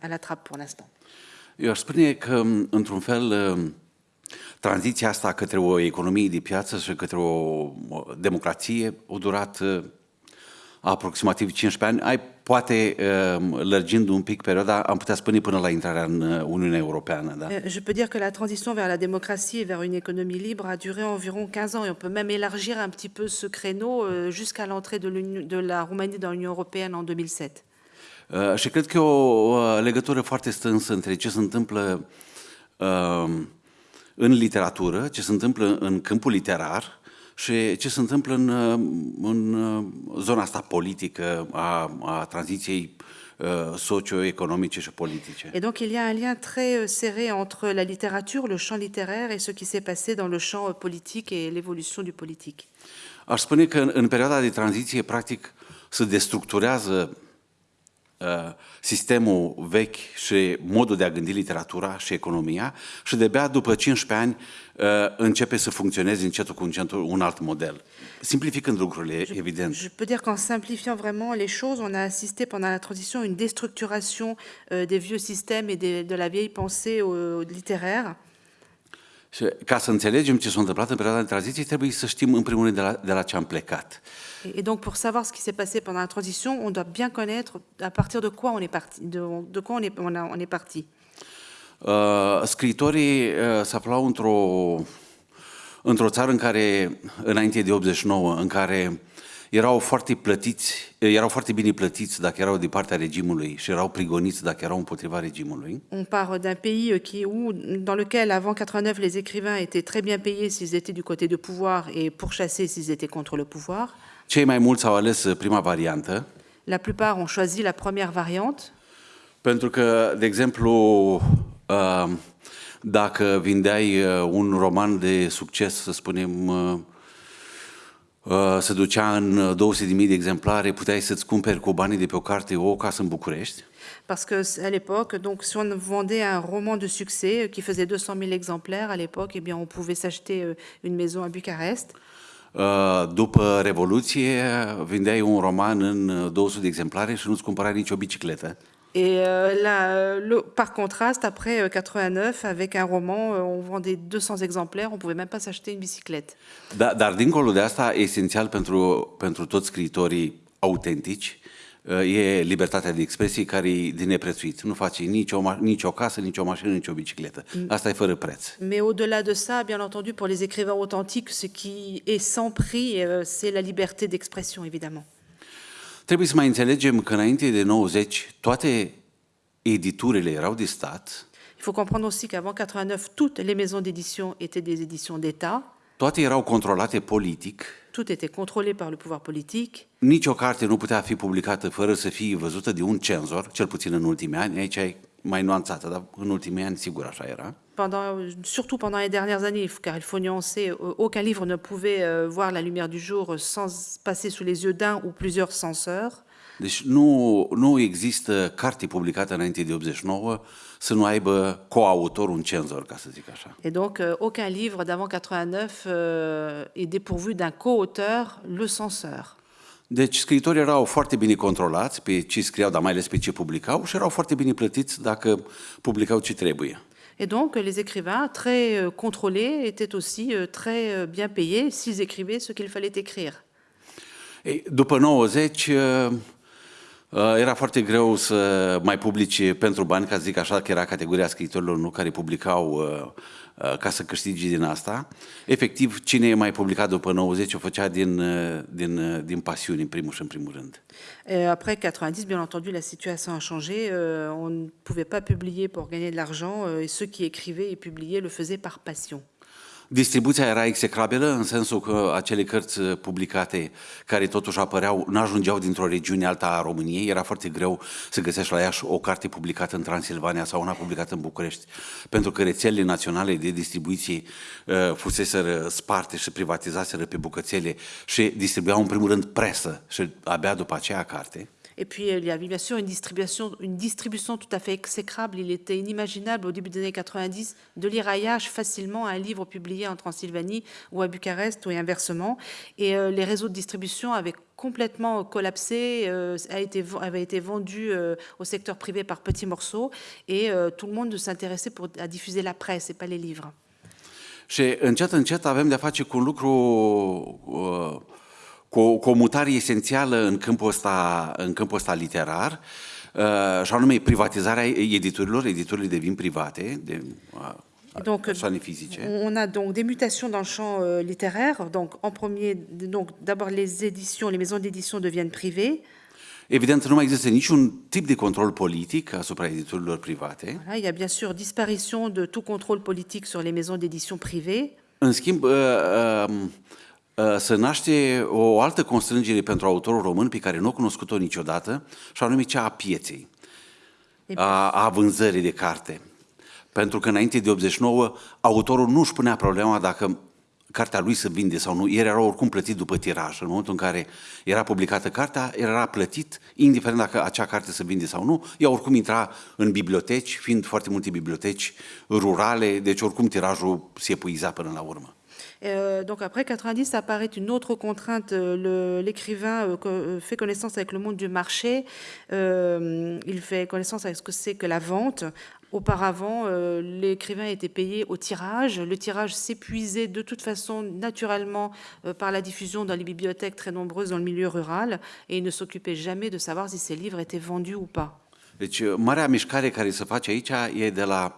Speaker 5: à la trappe pour l'instant.
Speaker 6: Eu aș spune că, într-un fel, tranziția asta către o economie de piață și către o democrație a durat aproximativ 15 ani. Ai, poate, lărgind un pic perioada, am putea spune până la intrarea în Uniunea Europeană. Da?
Speaker 5: Je peux dire que la transition vers la démocratie et vers une économie libre a duré environ 15 ans et on peut même élargir un petit peu ce créneau jusqu'à l'entrée de, de la Roumanie dans l'Union Européenne en 2007.
Speaker 6: Uh, și cred că e o legătură foarte strânsă între ce se întâmplă uh, în literatură, ce se întâmplă în câmpul literar și ce se întâmplă în, uh, în zona asta politică a, a tranziției socio-économique et politique.
Speaker 5: Et donc il y a un lien très serré entre la littérature, le champ littéraire et ce qui s'est passé dans le champ politique et l'évolution du politique.
Speaker 6: Aș spune că în, în perioada de tranziție, practic, se destructurează Uh, sistemul vechi și modul de a gândi literatura și economia și de-abia după 15 ani uh, începe să funcționeze încetul cu încetul un alt model. Simplificând lucrurile,
Speaker 5: je,
Speaker 6: evident.
Speaker 5: Je peux dire qu'en simplifiant vraiment les choses, on a assisté pendant la transition à une déstructuration euh, des vieux systèmes et de, de la vieille pensée euh, littéraire.
Speaker 6: Și ca să înțelegem ce s-a întâmplat în perioada de tranziție, trebuie să știm în primul rând de la, de la ce am plecat.
Speaker 5: Et donc, pour savoir ce qui s'est passé pendant la transition, on doit bien connaître à partir de quoi on est parti. De, de quoi on est, on, a, on est parti.
Speaker 6: Uh, scriitorii uh, se aflau într-o într-o țară în care, înainte de 89, în care erau foarte plătiți, erau foarte bine plătiți dacă erau de partea regimului și erau prigoniți dacă erau împotriva regimului.
Speaker 5: On part d'un pays euh, qui, où, dans lequel, avant 89, les écrivains étaient très bien payés s'ils étaient du côté du pouvoir et pourchassés s'ils étaient contre le pouvoir.
Speaker 6: Cei mai mulți au ales uh, prima variantă,
Speaker 5: La plupart ont choisi la première variante,
Speaker 6: pentru că, de exemplu, uh, dacă vindeai uh, un roman de succes, să spunem, se ducea în 200.000 de exemplare, puteai să-ți cumperi cu banii de pe o carte o casă în București.
Speaker 5: parce que à l'époque, donc si on vendait un roman de succès euh, qui faisait 200 000 exemplaires à l'époque, eh bien on pouvait s'acheter euh, une maison à Bucarest.
Speaker 6: Uh, După Revoluție, vindeai un roman în uh, 200 de exemplare și nu-ți cumpărai nicio bicicletă.
Speaker 5: Et euh, là, euh, le- par contraste, après euh, 89, avec un roman, euh, on vendait 200 exemplaires, on pouvait même pas s'acheter une bicyclette.
Speaker 6: Da, dar dincolo de asta, esențial pentru, pentru toți scriitorii autentici uh, e libertatea de expresie care e de neprețuit. Nu faci nici o, ma- nici o casă, nici o mașină, nici o bicicletă. Asta e fără preț.
Speaker 5: Mais au-delà de ça, bien entendu, pour les écrivains authentiques, ce qui est sans prix, euh, c'est la liberté d'expression, évidemment.
Speaker 6: Trebuie să mai înțelegem că înainte de 90 toate editurile erau de stat,
Speaker 5: Il faut comprendre aussi qu'avant 89, toutes les maisons d'édition étaient des éditions d'État.
Speaker 6: Toate erau controlate politic,
Speaker 5: Tout était contrôlé par le pouvoir politique.
Speaker 6: nici o carte nu putea fi publicată fără să fie văzută de un cenzor, cel puțin în ultimii ani, aici e mai nuanțată, dar în ultimii ani sigur așa era.
Speaker 5: Pendant, surtout pendant les dernières années, il faut- car il faut nuancer, euh, aucun livre ne pouvait euh, voir la lumière du jour euh, sans passer sous les yeux d'un ou plusieurs censeurs.
Speaker 6: Deci nu, nu există carte publicată înainte de 89 să nu aibă coautor un cenzor, ca să zic așa.
Speaker 5: Et donc, euh, aucun livre d'avant 89 euh, est dépourvu d'un co-auteur, le censeur.
Speaker 6: Deci scriitorii erau foarte bine controlați pe ce scriau, dar mai ales pe ce publicau și erau foarte bine plătiți dacă publicau ce trebuie.
Speaker 5: Et donc, les écrivains, très euh, contrôlés, étaient aussi très bien payés s'ils écrivaient ce qu'il fallait écrire.
Speaker 6: Ei, după 90 uh, uh, era foarte greu să mai publici pentru bani, ca zic așa, că era categoria scriitorilor nu care publicau uh, uh, ca să câștigi din asta. Efectiv, cine e mai publicat după 90 o făcea din, uh, din, uh, din pasiune, în primul și în primul rând.
Speaker 5: Et après 90, bien entendu, la situation a changé. Euh, on ne pouvait pas publier pour gagner de l'argent euh, ceux qui écrivaient et publiaient le faisaient par passion.
Speaker 6: Distribuția era execrabilă în sensul că acele cărți uh, publicate care totuși apăreau, nu ajungeau dintr-o regiune alta a României, era foarte greu să găsești la Iași o carte publicată în Transilvania sau una publicată în București, pentru că rețelele naționale de distribuție uh, fuseseră sparte și privatizaseră pe bucățele și distribuiau în primul rând presă și abia după aceea carte.
Speaker 5: Et puis, il y avait bien sûr une distribution, une distribution tout à fait exécrable. Il était inimaginable au début des années 90 de Iași facilement un livre publié en Transylvanie ou à Bucarest ou inversement. Et euh, les réseaux de distribution avaient complètement collapsé, euh, a été, avait été vendu euh, au secteur privé par petits morceaux et euh, tout le monde s'intéressait à diffuser la presse et pas les livres.
Speaker 6: Și încet, încet avem de-a face cu un lucru, uh, cu, o- cu o mutare esențială în câmpul ăsta, în câmpul ăsta literar, uh, și anume privatizarea editurilor, editurile devin private, de
Speaker 5: Donc,
Speaker 6: persoane fizice.
Speaker 5: On a donc des mutations dans le champ euh, littéraire. Donc, en premier, donc d'abord les éditions, les maisons d'édition deviennent privées.
Speaker 6: Evident, nu mai există niciun tip de control politic asupra editurilor private.
Speaker 5: Voilà, il y a bien sûr disparition de tout contrôle politique sur les maisons d'édition privées.
Speaker 6: În schimb, uh, uh, uh, se naște o altă constrângere pentru autorul român pe care nu o cunoscut-o niciodată, și anume cea a pieței, a, a vânzării de carte. Pentru că înainte de 89, autorul nu își punea problema dacă cartea lui se vinde sau nu. El era oricum plătit după tiraj. În momentul în care era publicată cartea, el era plătit, indiferent dacă acea carte se vinde sau nu. Ea oricum intra în biblioteci, fiind foarte multe biblioteci rurale, deci oricum tirajul se epuiza până la urmă.
Speaker 5: Euh, donc après 90 apparaît une autre contrainte. Euh, L'écrivain euh, fait connaissance avec le monde du marché. Il fait connaissance avec ce que c'est que la vente. Auparavant, l'écrivain était payé au tirage. Le tirage s'épuisait de toute façon naturellement par la diffusion dans les bibliothèques très nombreuses dans le milieu rural et il ne s'occupait jamais de savoir si ces livres étaient vendus ou pas.
Speaker 6: Deci, marea mișcare care se face aici e de la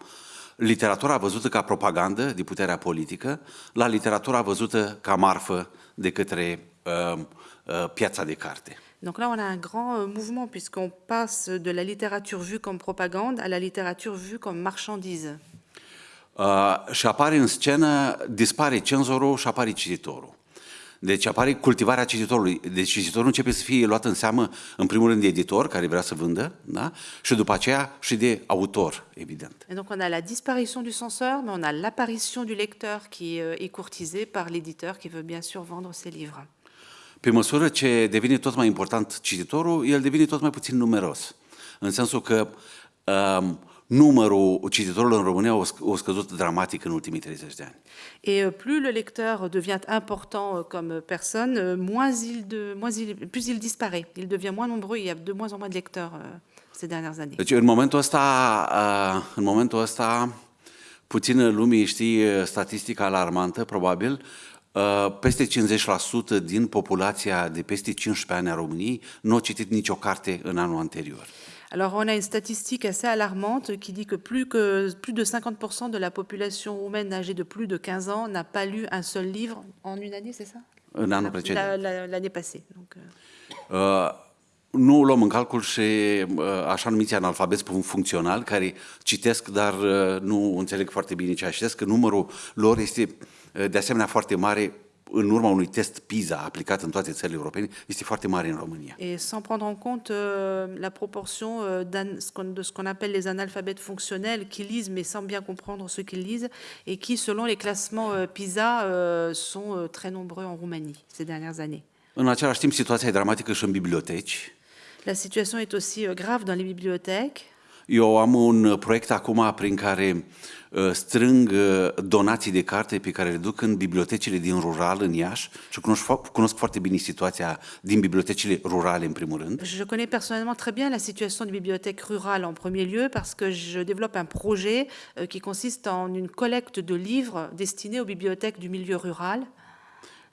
Speaker 6: literatura văzută ca propagandă de puterea politică la literatura văzută ca marfă de către uh, uh, piața de carte.
Speaker 5: Donc là, on a un grand euh, mouvement puisqu'on passe de la littérature vue comme propagande à la littérature vue comme marchandise.
Speaker 6: Uh, și apare în scenă, dispare cenzorul și apare cititorul. Deci apare cultivarea cititorului. Deci cititorul începe să fie luat în seamă, în primul rând, de editor, care vrea să vândă, da? și după aceea și de autor, evident.
Speaker 5: Et donc on a la disparition du censeur, mais on a l'apparition du lecteur qui euh, est courtisé par l'éditeur qui veut bien sûr vendre ses livres.
Speaker 6: Pe măsură ce devine tot mai important cititorul, el devine tot mai puțin numeros. În sensul că um, numărul cititorilor în România a sc- a scăzut dramatic în ultimii 30 de ani.
Speaker 5: Et euh, plus le lecteur devient important euh, comme personne, euh, moins il de, moins il, plus il disparaît. Il devient moins nombreux. Il y a de moins en moins de lecteurs euh, ces dernières années.
Speaker 6: Deci în momentul ăsta, uh, în momentul ăsta puțină lumii știe statistica alarmantă, probabil, uh, peste 50% din populația de peste 15 ani a României nu a citit nicio carte în anul anterior.
Speaker 5: Alors on a une statistique assez alarmante qui dit que plus, que plus de 50% de la population roumaine âgée de plus de 15 ans n'a pas lu un seul livre en une année, c'est ça? La- L'année passée. Donc, euh,
Speaker 6: Uh, nu luăm în calcul și uh, așa numiți analfabeți funcțional, care citesc, dar nu înțeleg foarte bine ce citesc, că numărul lor este de asemenea foarte mare în urma unui test PISA aplicat în toate țările europene, este foarte mare în România.
Speaker 5: Et sans prendre en compte euh, la proportion euh, de ce qu'on appelle les analphabètes fonctionnels qui lisent mais sans bien comprendre ce qu'ils lisent et qui, selon les classements euh, PISA, euh, sont euh, très nombreux en Roumanie ces dernières années.
Speaker 6: În același timp, situația e dramatică și în biblioteci.
Speaker 5: La situation est aussi grave dans les bibliothèques.
Speaker 6: Un de carte.
Speaker 5: Je connais personnellement très bien la situation des bibliothèques rurales en premier lieu parce que je développe un projet euh, qui consiste en une collecte de livres destinés aux bibliothèques du milieu rural.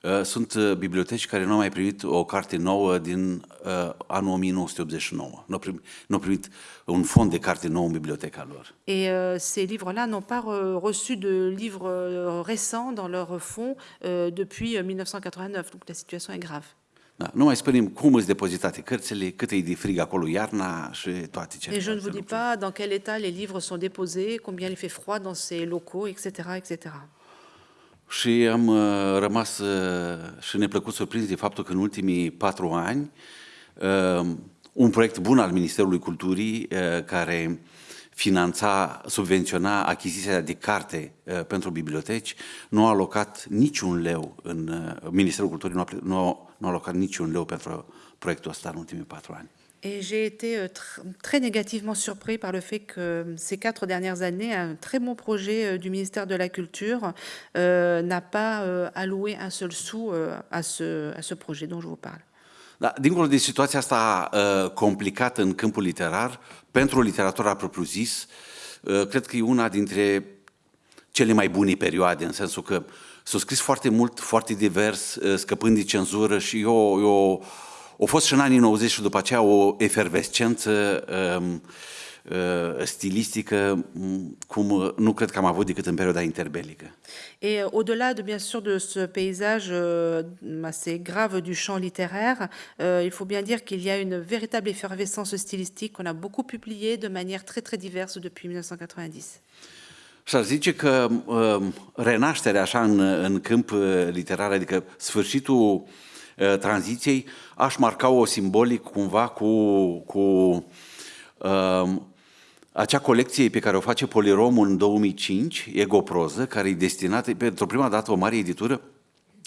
Speaker 6: Uh, Sunt uh, biblioteci care nu au mai primit o carte nouă din uh, anul 1989. Nu au primit, nu au primit un fond de carte nouă în biblioteca lor.
Speaker 5: Et euh, ces livres-là n'ont pas reçu de livres récents dans leur fonds euh, depuis euh, 1989. Donc la situation est grave.
Speaker 6: Da, nu mai spunem cum îți depozitate cărțile, cât e de frig acolo iarna și toate
Speaker 5: Et je ne vous dis pas dans quel état les livres sont déposés, combien il fait froid dans ces locaux, etc. etc.
Speaker 6: Și am uh, rămas uh, și neplăcut surprins de faptul că în ultimii patru ani uh, un proiect bun al Ministerului Culturii uh, care finanța, subvenționa achiziția de carte uh, pentru biblioteci, nu a alocat niciun leu în uh, Ministerul Culturii nu a, ple- nu, a, nu a alocat niciun leu pentru proiectul ăsta în ultimii patru ani.
Speaker 5: Et j'ai été euh, tr- très négativement surpris par le fait que ces quatre dernières années, un très bon projet euh, du ministère de la Culture euh, n'a pas euh, alloué un seul sou euh, à, ce, à ce projet dont je vous parle.
Speaker 6: Da, dincolo de situația asta uh, complicată în câmpul literar, pentru literatura propriu-zis, uh, cred că e una dintre cele mai bune perioade, în sensul că s-a scris foarte mult, foarte divers, uh, scăpând de cenzură și eu, eu, a fost și în anii 90 și după aceea o efervescență um, uh, stilistică m, cum nu cred că am avut decât în perioada interbelică.
Speaker 5: Et euh, au-delà de bien sûr de ce paysage euh, assez grave du champ littéraire, euh, il faut bien dire qu'il y a une véritable effervescence stylistique qu'on a beaucoup publiée de manière très très diverse depuis 1990.
Speaker 6: Și zice că uh, renașterea așa în, în câmp uh, literar, adică sfârșitul uh, tranziției, aș marca o simbolic cumva cu, cu uh, acea colecție pe care o face Poliromul în 2005, Egoproză, care e destinată, pentru prima dată o mare editură,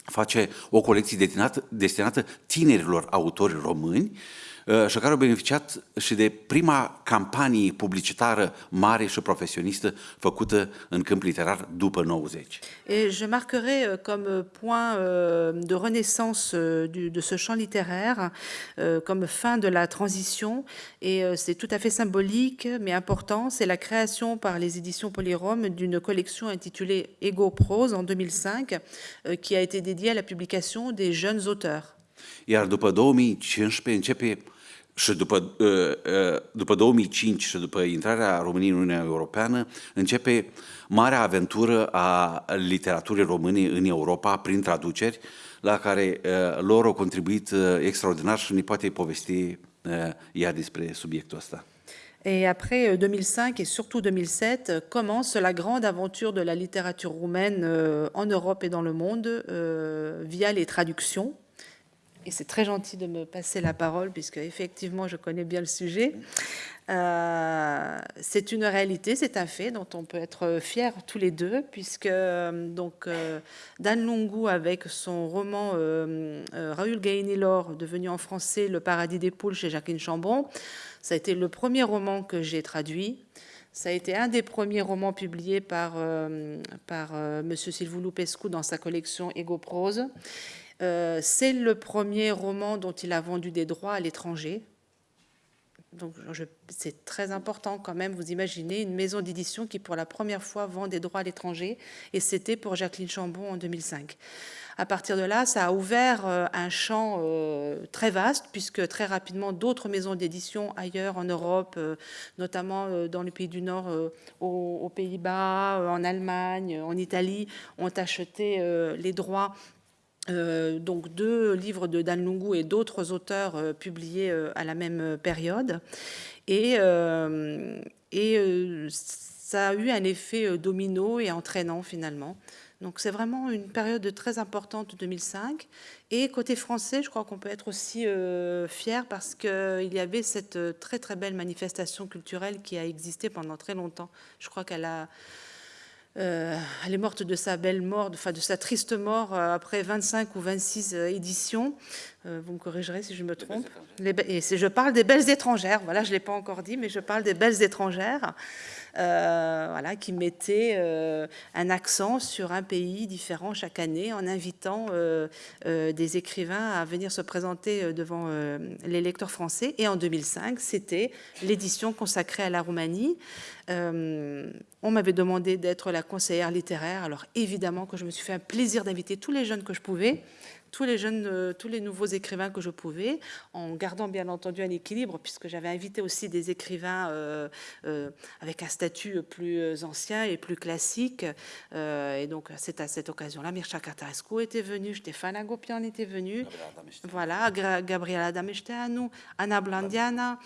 Speaker 6: face o colecție destinată, destinată tinerilor autori români uh, și care au beneficiat și de prima campanie publicitară mare și profesionistă făcută în câmp literar după 90.
Speaker 5: Et je marquerai euh, comme point euh, de renaissance euh, du- de ce champ littéraire, comme fin de la transition, et c'est tout à fait symbolique mais important, c'est la création par les éditions Polyrome d'une collection intitulée Ego Prose en 2005, euh, qui a été dédiée à la publication des jeunes auteurs.
Speaker 6: Iar după 2015 începe și după, după 2005 și după intrarea României în Uniunea Europeană, începe marea aventură a literaturii române în Europa prin traduceri, la care lor au contribuit extraordinar și ne poate povesti ea despre subiectul ăsta.
Speaker 5: Et après 2005 et surtout 2007 commence la grande aventure de la littérature roumaine en Europe et dans le monde via les traductions et c'est très gentil de me passer la parole puisque effectivement je connais bien le sujet. Euh, c'est une réalité, c'est un fait dont on peut être fier tous les deux, puisque donc euh, Dan Lungu avec son roman euh, Raoul Gainilor, devenu en français Le paradis des poules chez Jacqueline Chambon, ça a été le premier roman que j'ai traduit. Ça a été un des premiers romans publiés par, par Monsieur Silvou Pescu dans sa collection Ego Prose. Euh, c'est le premier roman dont il a vendu des droits à l'étranger. Donc c'est très important quand même, vous imaginez, une maison d'édition qui pour la première fois vend des droits à l'étranger, et c'était pour Jacqueline Chambon en 2005. À partir de là, ça a ouvert euh, un champ euh, très vaste, puisque très rapidement, d'autres maisons d'édition ailleurs en Europe, notamment dans les pays du Nord, aux, Pays-Bas, en Allemagne, en Italie, ont acheté les droits euh, donc deux livres de Dan Lungu et d'autres auteurs euh, publiés euh, à la même période. Et, et ça a eu un effet domino et entraînant finalement. Donc c'est vraiment une période très importante 2005. Et côté français, je crois qu'on peut être aussi fier parce qu'il y avait cette très très belle manifestation culturelle qui a existé pendant très longtemps. Je crois qu'elle a euh, elle est morte de sa belle mort, enfin de sa triste mort euh, après 25 ou 26 euh, éditions. vous me corrigerez si je me trompe. et je parle des belles étrangères. Voilà, je l'ai pas encore dit, mais je parle des belles étrangères. Voilà, qui mettaient un accent sur un pays différent chaque année en invitant des écrivains à venir se présenter devant les lecteurs français. Et en 2005, c'était l'édition consacrée à la Roumanie. Euh, on m'avait demandé d'être la conseillère littéraire. Alors évidemment que je me suis fait un plaisir d'inviter tous les jeunes que je pouvais, tous les jeunes, euh, tous les nouveaux écrivains que je pouvais, en gardant bien entendu un équilibre, puisque j'avais invité aussi des écrivains euh, avec un statut plus ancien et plus classique. et donc c'est à cette occasion-là, Mircea Catarescu était venu, Stéphane Agopian était venu, voilà, Gabriela Damesteanu, Anna Blandiana.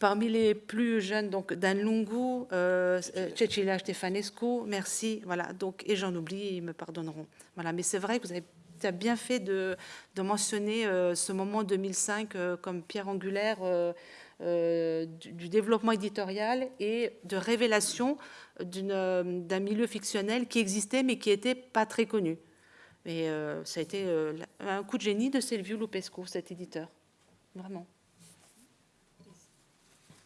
Speaker 5: Parmi les plus jeunes, donc Dan Lungu, euh, euh Cecilia Stefanescu, merci, voilà, donc, et j'en oublie, ils me pardonneront. Voilà, mais c'est vrai que vous avez as bien fait de, mentionner euh, ce moment 2005 euh, comme pierre angulaire du, du, développement éditorial et de révélation d'un milieu fictionnel qui existait mais qui n'était pas très connu. Mais ça a été un coup de génie de Silvio Lupescu, cet éditeur, vraiment.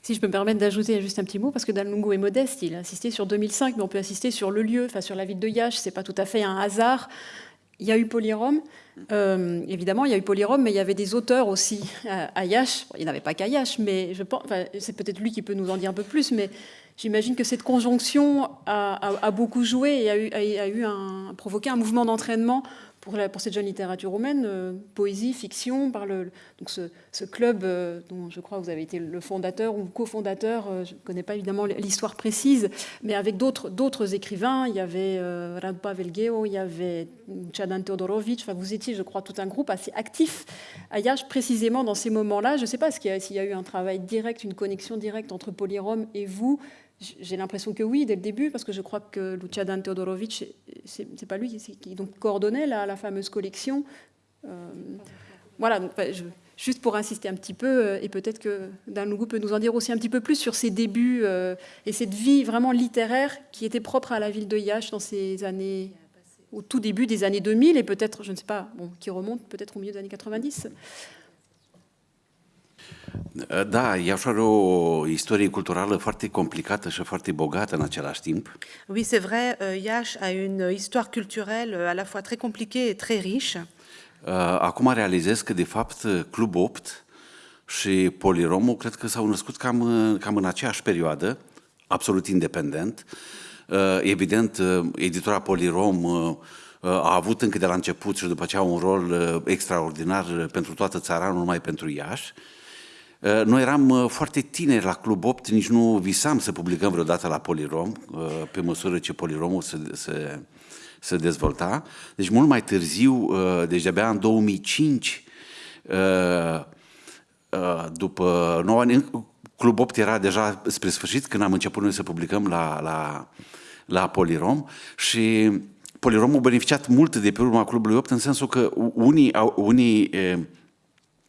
Speaker 4: Si je peux me permettre d'ajouter juste un petit mot, parce que Dalungo est modeste, il a insisté sur 2005, mais on peut insister sur le lieu, enfin sur la ville de Yash, c'est pas tout à fait un hasard. Il y a eu Polyrome, euh, évidemment, il y a eu Polyrome, mais il y avait des auteurs aussi à, Yash. il n'y avait pas qu'à Yash, mais je pense, c'est peut-être lui qui peut nous en dire un peu plus, mais j'imagine que cette conjonction a, beaucoup joué et a, a eu un, provoqué un mouvement d'entraînement pour, cette jeune littérature roumaine, euh, poésie, fiction, par le, donc ce, club euh, dont je crois que vous avez été le fondateur ou cofondateur, euh, je ne connais pas évidemment l'histoire précise, mais avec d'autres écrivains, il y avait Rad Pavelgeo, il y avait Chadan Teodorovic, enfin, vous étiez, je crois, tout un groupe assez actif à Yash, précisément dans ces moments-là. Je ne sais pas s'il y, y, a eu un travail direct, une connexion directe entre Polyrome et vous, j'ai l'impression que oui, dès le début, parce que je crois que Luciadan Teodorovic, c'est pas lui qui, donc coordonnait la, la fameuse collection. Euh, voilà, juste pour insister un petit peu, euh, et peut-être que Danlougou peut nous en dire aussi un petit peu plus sur ses débuts euh, et cette vie vraiment littéraire qui était propre à la ville de Yash dans ces années, au tout début des années 2000, et peut-être, je ne sais pas, bon, qui remonte peut-être au milieu des années 90.
Speaker 6: Da, Iași are o istorie culturală foarte complicată și foarte bogată în același timp.
Speaker 5: Oui, c'est vrai, euh, Iași a une histoire culturelle à la fois très compliquée et très riche.
Speaker 6: Uh, acum realizez că, de fapt, Club 8 și Poliromul cred că s-au născut cam, cam în aceeași perioadă, absolut independent. Uh, evident, uh, editora Polirom a avut încă de la început și după aceea un rol extraordinar pentru toată țara, nu numai pentru Iași. Uh, noi eram uh, foarte tineri la Club 8, nici nu visam să publicăm vreodată la Polirom, uh, pe măsură ce Poliromul se, se, se dezvolta. Deci mult mai târziu, deci de-abia în 2005, după 9 ani, Club 8 era deja spre sfârșit când am început noi să publicăm la, la, la Polirom și Poliromul a beneficiat mult de pe urma Clubului 8 în sensul că unii, unii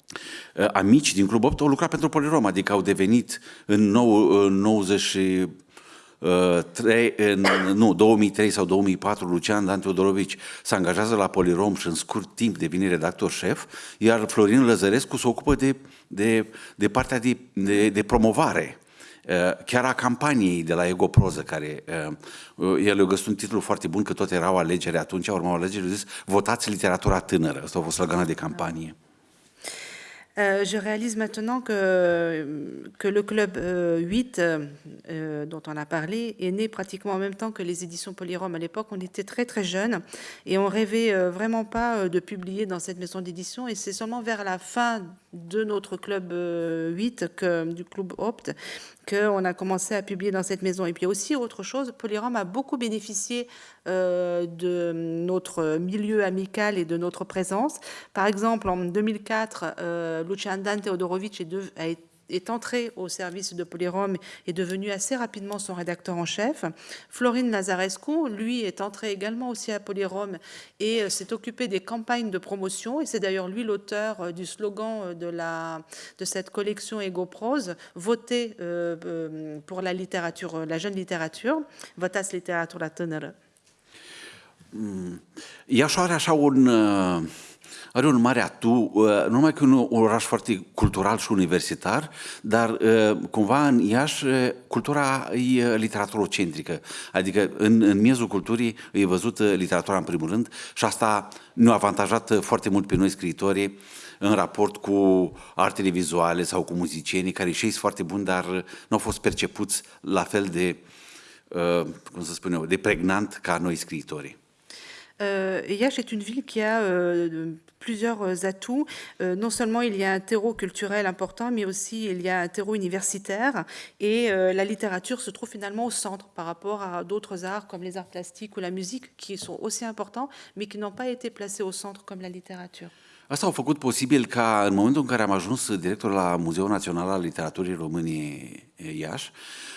Speaker 6: Uh, amici din Club 8 au lucrat pentru Polirom, adică au devenit în, nou, în 90 Uh, 3, în, nu, 2003 sau 2004, Lucian Dan Teodorovici se angajează la Polirom și în scurt timp devine redactor șef, iar Florin Lăzărescu se ocupă de, de, de partea de, de, de promovare uh, chiar a campaniei de la Egoproză, care uh, el a găsit un titlu foarte bun, că tot erau alegeri atunci, urmau alegeri, a zis, votați literatura tânără. Asta a fost sloganul de campanie. Da.
Speaker 5: Euh, je réalise maintenant que, que le club 8, euh, euh, dont on a parlé, est né pratiquement en même temps que les éditions Polyrom. À l'époque, on était très très jeunes et on rêvait vraiment pas de publier dans cette maison d'édition. Et c'est seulement vers la fin de notre club 8, que, du club Opt, qu'on a commencé à publier dans cette maison. Et puis aussi autre chose, Polyrom a beaucoup bénéficié euh, de notre milieu amical et de notre présence. Par exemple, en 2004, euh, Lucian Teodorovic a été est entré au service de Polyrom et devenu assez rapidement son rédacteur en chef. Florine Lazarescu, lui, est entré également aussi à Polyrom et euh, s'est occupé des campagnes de promotion. Et c'est d'ailleurs lui l'auteur euh, du slogan euh, de, la, de cette collection Ego Prose, pour la littérature, la jeune littérature, Votas Literatura Tânără.
Speaker 6: Are așa un, are un mare atu, uh, nu numai că e un oraș foarte cultural și universitar, dar uh, cumva în Iași uh, cultura e literatură-centrică. Adică în, în miezul culturii e văzută literatura în primul rând și asta ne-a avantajat foarte mult pe noi scriitorii în raport cu artele vizuale sau cu muzicienii care și sunt foarte buni, dar nu au fost percepuți la fel de, cum să spun eu, de pregnant ca noi scriitorii.
Speaker 5: Euh, est une ville qui a euh, plusieurs euh, atouts. Euh, non seulement il y a un terreau culturel important, mais aussi il y a un terreau universitaire. Et la littérature se trouve finalement au centre par rapport à d'autres arts comme les arts plastiques ou la musique, qui sont aussi importants, mais qui n'ont pas été placés au centre comme la littérature.
Speaker 6: Asta a făcut posibil ca în momentul în care am ajuns director la Muzeul Național al Literaturii României Iași,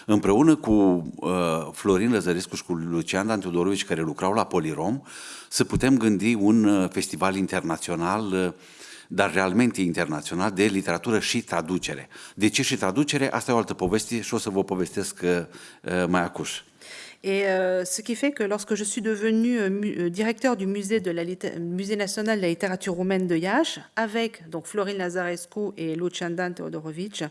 Speaker 6: împreună cu uh, Florin Lăzărescu și cu Lucian Dan Teodorovici, care lucrau la Polirom, să putem gândi un uh, festival internațional uh, dar realmente internațional de literatură și traducere. De ce și traducere? Asta e o altă poveste și o să vă povestesc uh, mai acuș.
Speaker 5: Et euh, ce qui fait que lorsque je suis devenue euh, euh, directeur du musée, de la, musée national de la littérature roumaine de Iași, avec donc Florine Lazarescu et Lucian Teodorovic,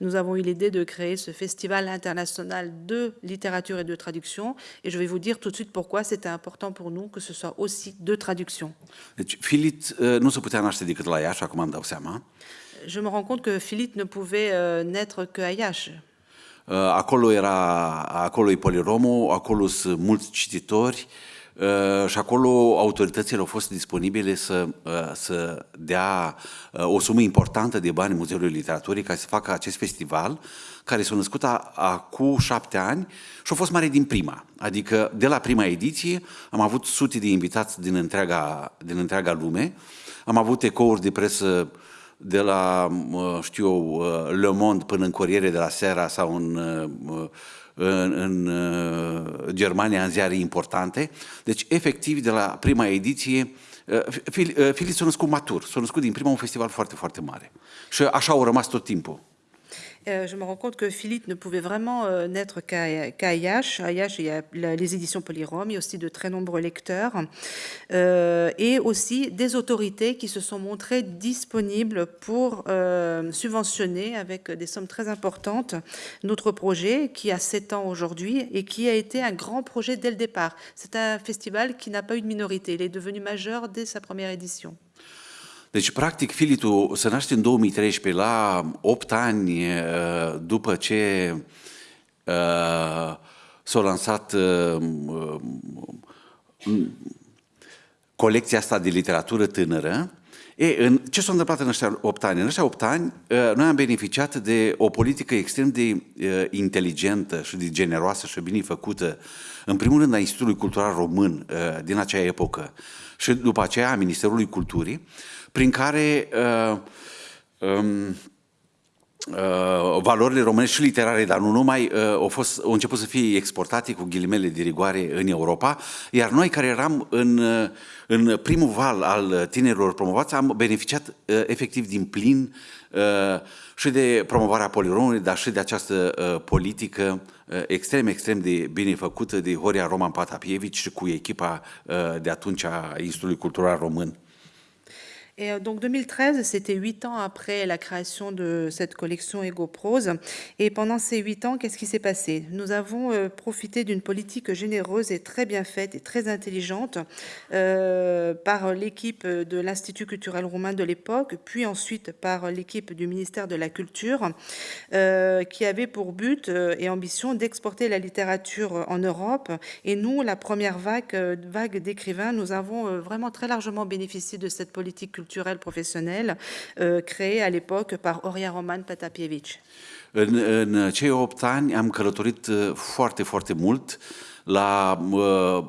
Speaker 5: nous avons eu l'idée de créer ce festival international de littérature et de traduction. Et je vais vous dire tout de suite pourquoi c'était important pour nous que ce soit aussi de traduction. Je me rends compte que Philippe ne pouvait naître qu'à Iași.
Speaker 6: Uh, acolo era, acolo e Poliromul, acolo sunt mulți cititori uh, și acolo autoritățile au fost disponibile să, uh, să dea o sumă importantă de bani Muzeului Literaturii ca să facă acest festival care s-a născut acum șapte ani și a fost mare din prima. Adică de la prima ediție am avut sute de invitați din întreaga, din întreaga lume, am avut ecouri de presă uh, de la, știu eu, Le Monde până în Corriere de la Sera sau în, în, în Germania în ziare importante. Deci, efectiv, de la prima ediție, Filip s-a născut matur, s-a născut din prima un festival foarte, foarte mare. Și așa au rămas tot timpul.
Speaker 5: Euh, je me rends compte que Philippe ne pouvait vraiment euh, n'être qu'à qu Ayash, il y a les éditions Polyrom, il y a aussi de très nombreux lecteurs euh, et aussi des autorités qui se sont montrées disponibles pour euh, subventionner avec des sommes très importantes notre projet qui a 7 ans aujourd'hui et qui a été un grand projet dès le départ. C'est un festival qui n'a pas eu de minorité. Il est devenu majeur dès sa première édition.
Speaker 6: Deci, practic, Filitu se naște în 2013, la 8 ani după ce uh, s-a lansat uh, colecția asta de literatură tânără, E, în, ce s-a întâmplat în ăștia 8 ani? În ăștia 8 ani, uh, noi am beneficiat de o politică extrem de uh, inteligentă și de generoasă și bine făcută, în primul rând a Institutului Cultural Român uh, din acea epocă și după aceea a Ministerului Culturii, prin care uh, um, uh, valorile românești și literare, dar nu numai, uh, au, fost, au început să fie exportate cu ghilimele de rigoare în Europa, iar noi care eram în, uh, în primul val al tinerilor promovați am beneficiat uh, efectiv din plin uh, și de promovarea poliromului, dar și de această uh, politică uh, extrem, extrem de bine făcută de Horia Roman Patapievici și cu echipa uh, de atunci a Institutului Cultural Român.
Speaker 5: Euh, donc 2013, c'était huit ans après la création de cette collection Ego Prose. Et pendant ces huit ans, qu'est-ce qui s'est passé? Nous avons euh, profité d'une politique généreuse et très bien faite et très intelligente euh, par l'équipe de l'Institut culturel roumain de l'époque, puis ensuite par l'équipe du ministère de la Culture, qui avait pour but et ambition d'exporter la littérature en Europe. Et nous, la première vague, vague d'écrivains, nous avons vraiment très largement bénéficié de cette politique culturelle culturel professionnel euh, créé à l'époque par Oria Roman Patapievici.
Speaker 6: În, în cei 8 ani am călătorit foarte, foarte mult la uh,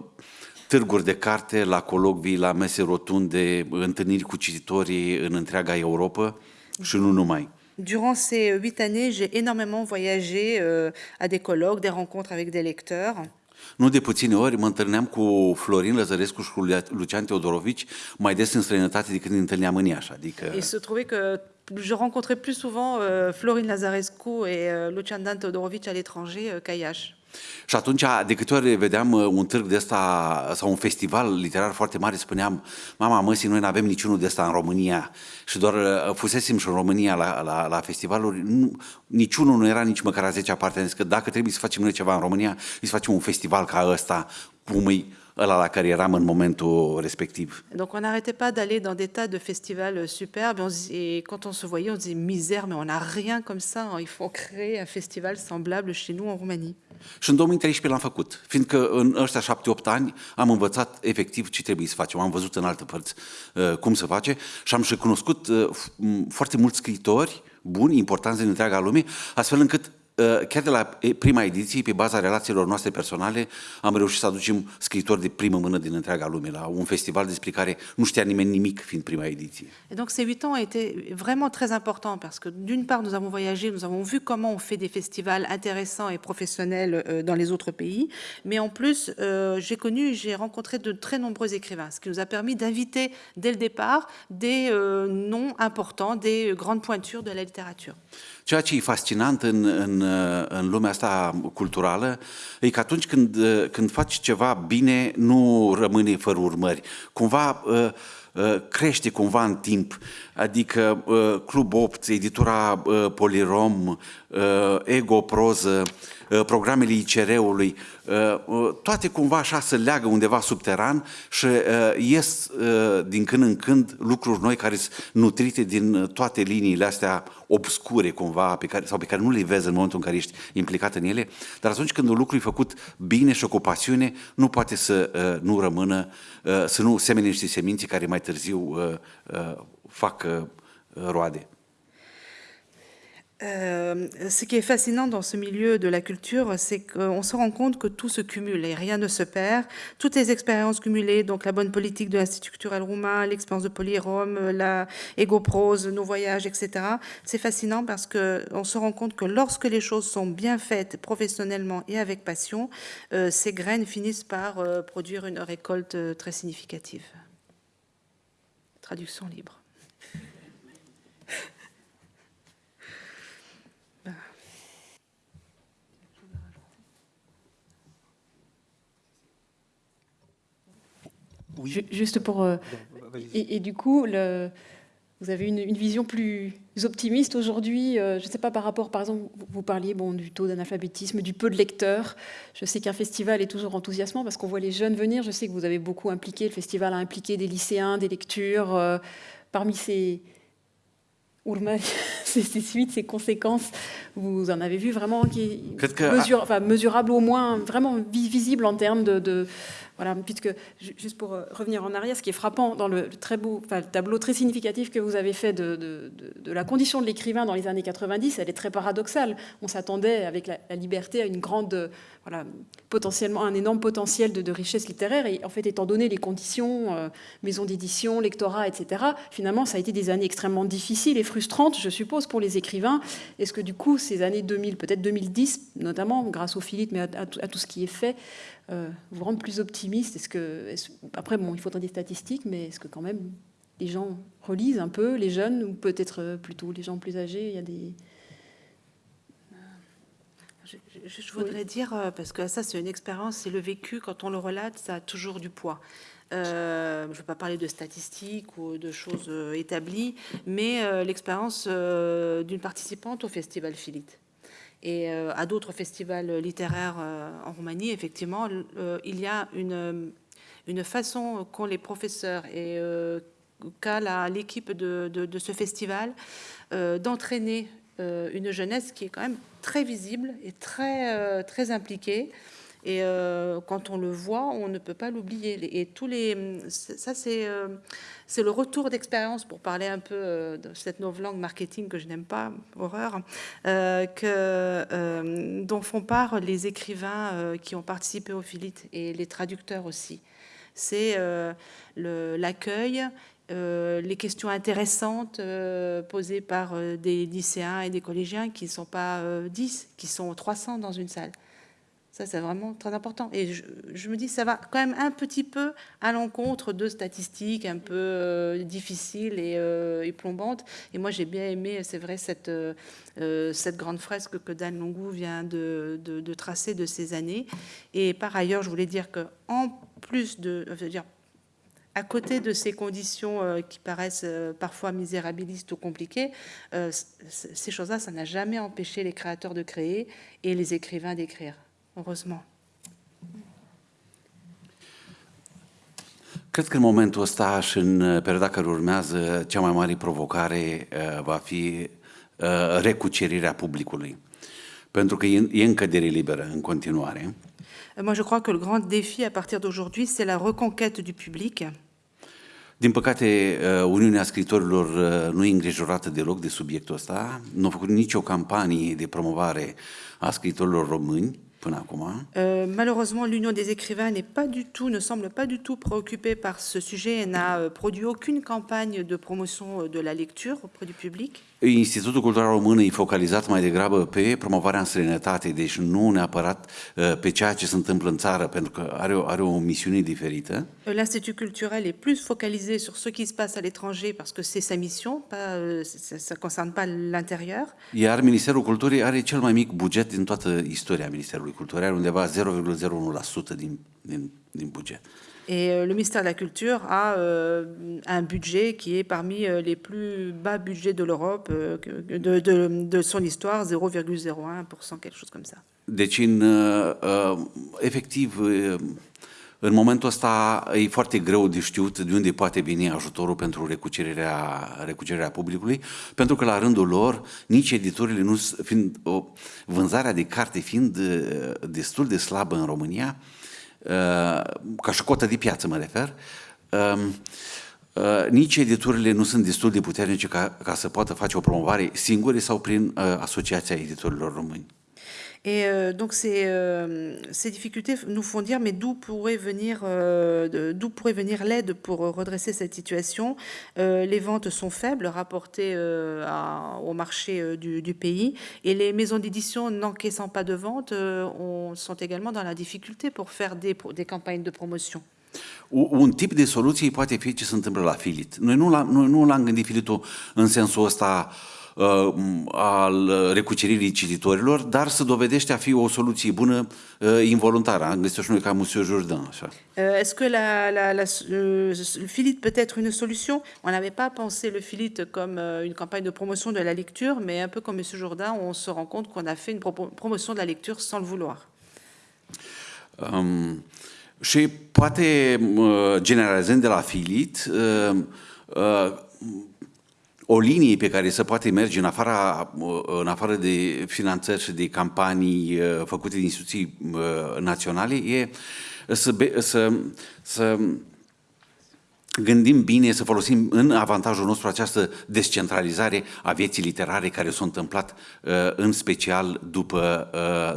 Speaker 6: târguri de carte, la colocvii, la mese rotunde, întâlniri cu cititorii în întreaga Europa și nu numai.
Speaker 5: Durant ces huit années, j'ai énormément voyagé euh, à des colloques, des rencontres avec des lecteurs.
Speaker 6: Nu de puține ori mă întâlneam cu Florin Lăzărescu și cu Lucian Teodorovici mai des în străinătate decât ne întâlneam în Iași. Adică...
Speaker 5: Il se trouvait que je rencontrais plus souvent euh, Florin Lazarescu et euh, Lucian Dan Teodorovici à l'étranger euh, qu'à Iași.
Speaker 6: Și atunci, de câte ori vedeam uh, un târg de ăsta sau un festival literar foarte mare, spuneam, mama măsii, noi nu avem niciunul de ăsta în România. Și doar uh, fusesem și în România la, la, la festivaluri, nu, niciunul nu era nici măcar a 10 parte. că dacă trebuie să facem noi ceva în România, să facem un festival ca ăsta, cum îi ăla la care eram în momentul respectiv.
Speaker 5: Donc on n'arrêtait pas d'aller dans des tas de festivals superbes on se, et quand on se voyait on disait misère mais on n'a rien comme ça, il faut créer un festival semblable chez nous en Roumanie.
Speaker 6: Și în 2013 l-am făcut, fiindcă în ăștia șapte-opt ani am învățat efectiv ce trebuie să facem. Am văzut în alte părți uh, cum se face și am și cunoscut uh, foarte mulți scriitori buni, importanți din întreaga lume, astfel încât Uh, chiar de la prima ediție, pe baza relațiilor noastre personale, am reușit să aducem de primă mână din întreaga un festival despre care nu știa nimeni nimic fiind prima ediție.
Speaker 5: Et donc ces huit ans ont été vraiment très importants parce que d'une part nous avons voyagé, nous avons vu comment on fait des festivals intéressants et professionnels euh, dans les autres pays, mais en plus euh, j'ai connu, j'ai rencontré de très nombreux écrivains, ce qui nous a permis d'inviter dès le départ des euh, noms importants, des grandes pointures de la littérature.
Speaker 6: Ceea ce e fascinant în, în, în lumea asta culturală e că atunci când, când faci ceva bine, nu rămâne fără urmări. Cumva uh, uh, crește cumva în timp. Adică uh, Club 8, editura Polirom, Ego Proză, Uh, programele ICR-ului, uh, uh, toate cumva așa se leagă undeva subteran și ies din când în când lucruri noi care sunt nutrite din toate liniile astea obscure cumva pe care, sau pe care nu le vezi în momentul în care ești implicat în ele, dar atunci când un lucru e făcut bine și cu pasiune, nu poate să nu rămână, să nu semene niște semințe care mai târziu fac roade.
Speaker 5: Euh, ce qui est fascinant dans ce milieu de la culture, c'est qu'on se rend compte que tout se cumule et rien ne se perd. Toutes les expériences cumulées, donc la bonne politique de l'Institut culturel roumain, l'expérience de Polyrome, la Egoprose, nos voyages, etc. C'est fascinant parce qu'on se rend compte que lorsque les choses sont bien faites professionnellement et avec passion, euh, ces graines finissent par euh, produire une récolte très significative. Traduction libre.
Speaker 4: Juste pour. Euh, et, du coup, le, vous avez une, vision plus optimiste aujourd'hui. Euh, je ne sais pas par rapport, par exemple, vous parliez bon, du taux d'analphabétisme, du peu de lecteurs. Je sais qu'un festival est toujours enthousiasmant parce qu'on voit les jeunes venir. Je sais que vous avez beaucoup impliqué, le festival a impliqué des lycéens, des lectures. Euh, parmi ces, ces, ces, suites, ces conséquences, vous en avez vu vraiment qui mesure, enfin, mesurable au moins, vraiment visible en termes de voilà, puisque, juste pour revenir en arrière, ce qui est frappant dans le très beau tableau très significatif que vous avez fait de, la condition de l'écrivain dans les années 90, elle est très paradoxale. On s'attendait, avec la, liberté, à une grande, voilà, potentiellement un énorme potentiel de, richesse littéraire. Et en fait, étant donné les conditions, euh, maison d'édition, lectorat, etc., finalement, ça a été des années extrêmement difficiles et frustrantes, je suppose, pour les écrivains. Est-ce que du coup, ces années 2000, peut-être 2010, notamment grâce au Philippe, mais à, tout ce qui est fait, euh, vous rendre plus optimiste Est-ce que est après bon, il faudrait des statistiques, mais est-ce que quand même les gens relisent un peu, les jeunes ou peut-être plutôt les gens plus âgés Il y a des
Speaker 5: je, je, je voudrais oui. dire, euh, parce que ça c'est une expérience, c'est le vécu, quand on le relate, ça a toujours du poids. Euh, je ne veux pas parler de statistiques ou de choses euh, établies, mais euh, l'expérience euh, d'une participante au Festival Philite et euh, à d'autres festivals littéraires euh, en Roumanie, effectivement, euh, il y a une, une façon qu'ont les professeurs et qu'a l'équipe de, de, ce festival d'entraîner une jeunesse qui est quand même très visible et très, très impliquée. Et euh, quand on le voit, on ne peut pas l'oublier. Et tous les, ça c'est euh, c'est le retour d'expérience pour parler un peu euh, de cette langue marketing que je n'aime pas, horreur, que dont font part les écrivains qui ont participé au Philite et les traducteurs aussi. C'est l'accueil. Les questions intéressantes posées par des lycéens et des collégiens qui ne sont pas 10, qui sont 300 dans une salle. Ça, c'est vraiment très important. Et je, me dis, ça va quand même un petit peu à l'encontre de statistiques un peu euh, difficiles et, euh, et, plombantes. Et moi, j'ai bien aimé, c'est vrai, cette, euh, grande fresque que Dan Longou vient de, tracer de ces années. Et par ailleurs, je voulais dire qu'en plus de... Je veux dire, à côté de ces conditions qui paraissent parfois misérabilistes ou compliquées, ces choses-là, ça n'a jamais empêché les créateurs de créer et les écrivains d'écrire heureusement.
Speaker 6: Cred că în momentul ăsta și în perioada care urmează, cea mai mare provocare uh, va fi uh, recucerirea publicului. Pentru că e, e încădere liberă în continuare.
Speaker 5: Moi, je crois que le grand défi à partir d'aujourd'hui, c'est la reconquête du public.
Speaker 6: Din păcate, uh, Uniunea Scritorilor nu e îngrijorată deloc de subiectul ăsta, nu a făcut nicio campanie de promovare a scritorilor români.
Speaker 5: Euh, malheureusement, l'Union des écrivains n'est pas du tout, ne semble pas du tout préoccupée par ce sujet et n'a euh, produit aucune campagne de promotion euh, de la lecture auprès du public.
Speaker 6: Institutul Cultural Român e focalizat mai degrabă pe promovarea în străinătate, deci nu neapărat pe ceea ce se întâmplă în țară, pentru că are o, are o misiune diferită.
Speaker 5: L'Institut culturel est plus focalisé sur ce qui se passe à l'étranger parce que c'est sa mission, pas, ça ne concerne pas l'intérieur.
Speaker 6: Iar Ministerul Culturii are cel mai mic buget din toată istoria Ministerului Culturii, are undeva 0,01% din, din, din buget.
Speaker 5: Et euh, le ministère de la Culture a euh, un budget qui est parmi euh, les plus bas budgets de l'Europe, de, son histoire, 0,01%, quelque chose comme ça.
Speaker 6: Deci, în, uh, efectiv, în momentul ăsta e foarte greu de știut de unde poate veni ajutorul pentru recucerirea, recucerirea publicului, pentru că la rândul lor, nici editorile nu fiind, o, vânzarea de carte fiind destul de slabă în România, ca și cotă de piață mă refer, nici editurile nu sunt destul de puternice ca, ca să poată face o promovare singure sau prin Asociația Editorilor Români.
Speaker 5: Et euh, donc ces, euh, ces, difficultés nous font dire mais d'où pourrait venir euh, d'où pourrait venir l'aide pour redresser cette situation? Euh, Les ventes sont faibles rapportées euh, à, au marché euh, du, du, pays et les maisons d'édition n'encaissant pas de ventes on, sont également dans la difficulté pour faire des, des campagnes de promotion.
Speaker 6: Un tip de soluție poate fi ce se întâmplă la Filit. Noi nu, la, noi nu l-am gândit Filitul în sensul ăsta uh, al recuceririi cititorilor, dar se dovedește a fi o soluție bună uh, involuntară. Am găsit și noi ca Monsieur Jourdain. Așa.
Speaker 5: Uh, Est-ce que la, la, la, le, le filit peut être une solution? On n'avait pas pensé le filit comme uh, une campagne de promotion de la lecture, mais un peu comme Monsieur Jourdain, on se rend compte qu'on a fait une promotion de la lecture sans le vouloir.
Speaker 6: Um, și poate, uh, generalizând de la filit, uh, uh, o linie pe care se poate merge în, afara, în afară de finanțări și de campanii făcute de instituții naționale e să, să, să gândim bine, să folosim în avantajul nostru această descentralizare a vieții literare care s-a întâmplat în special după,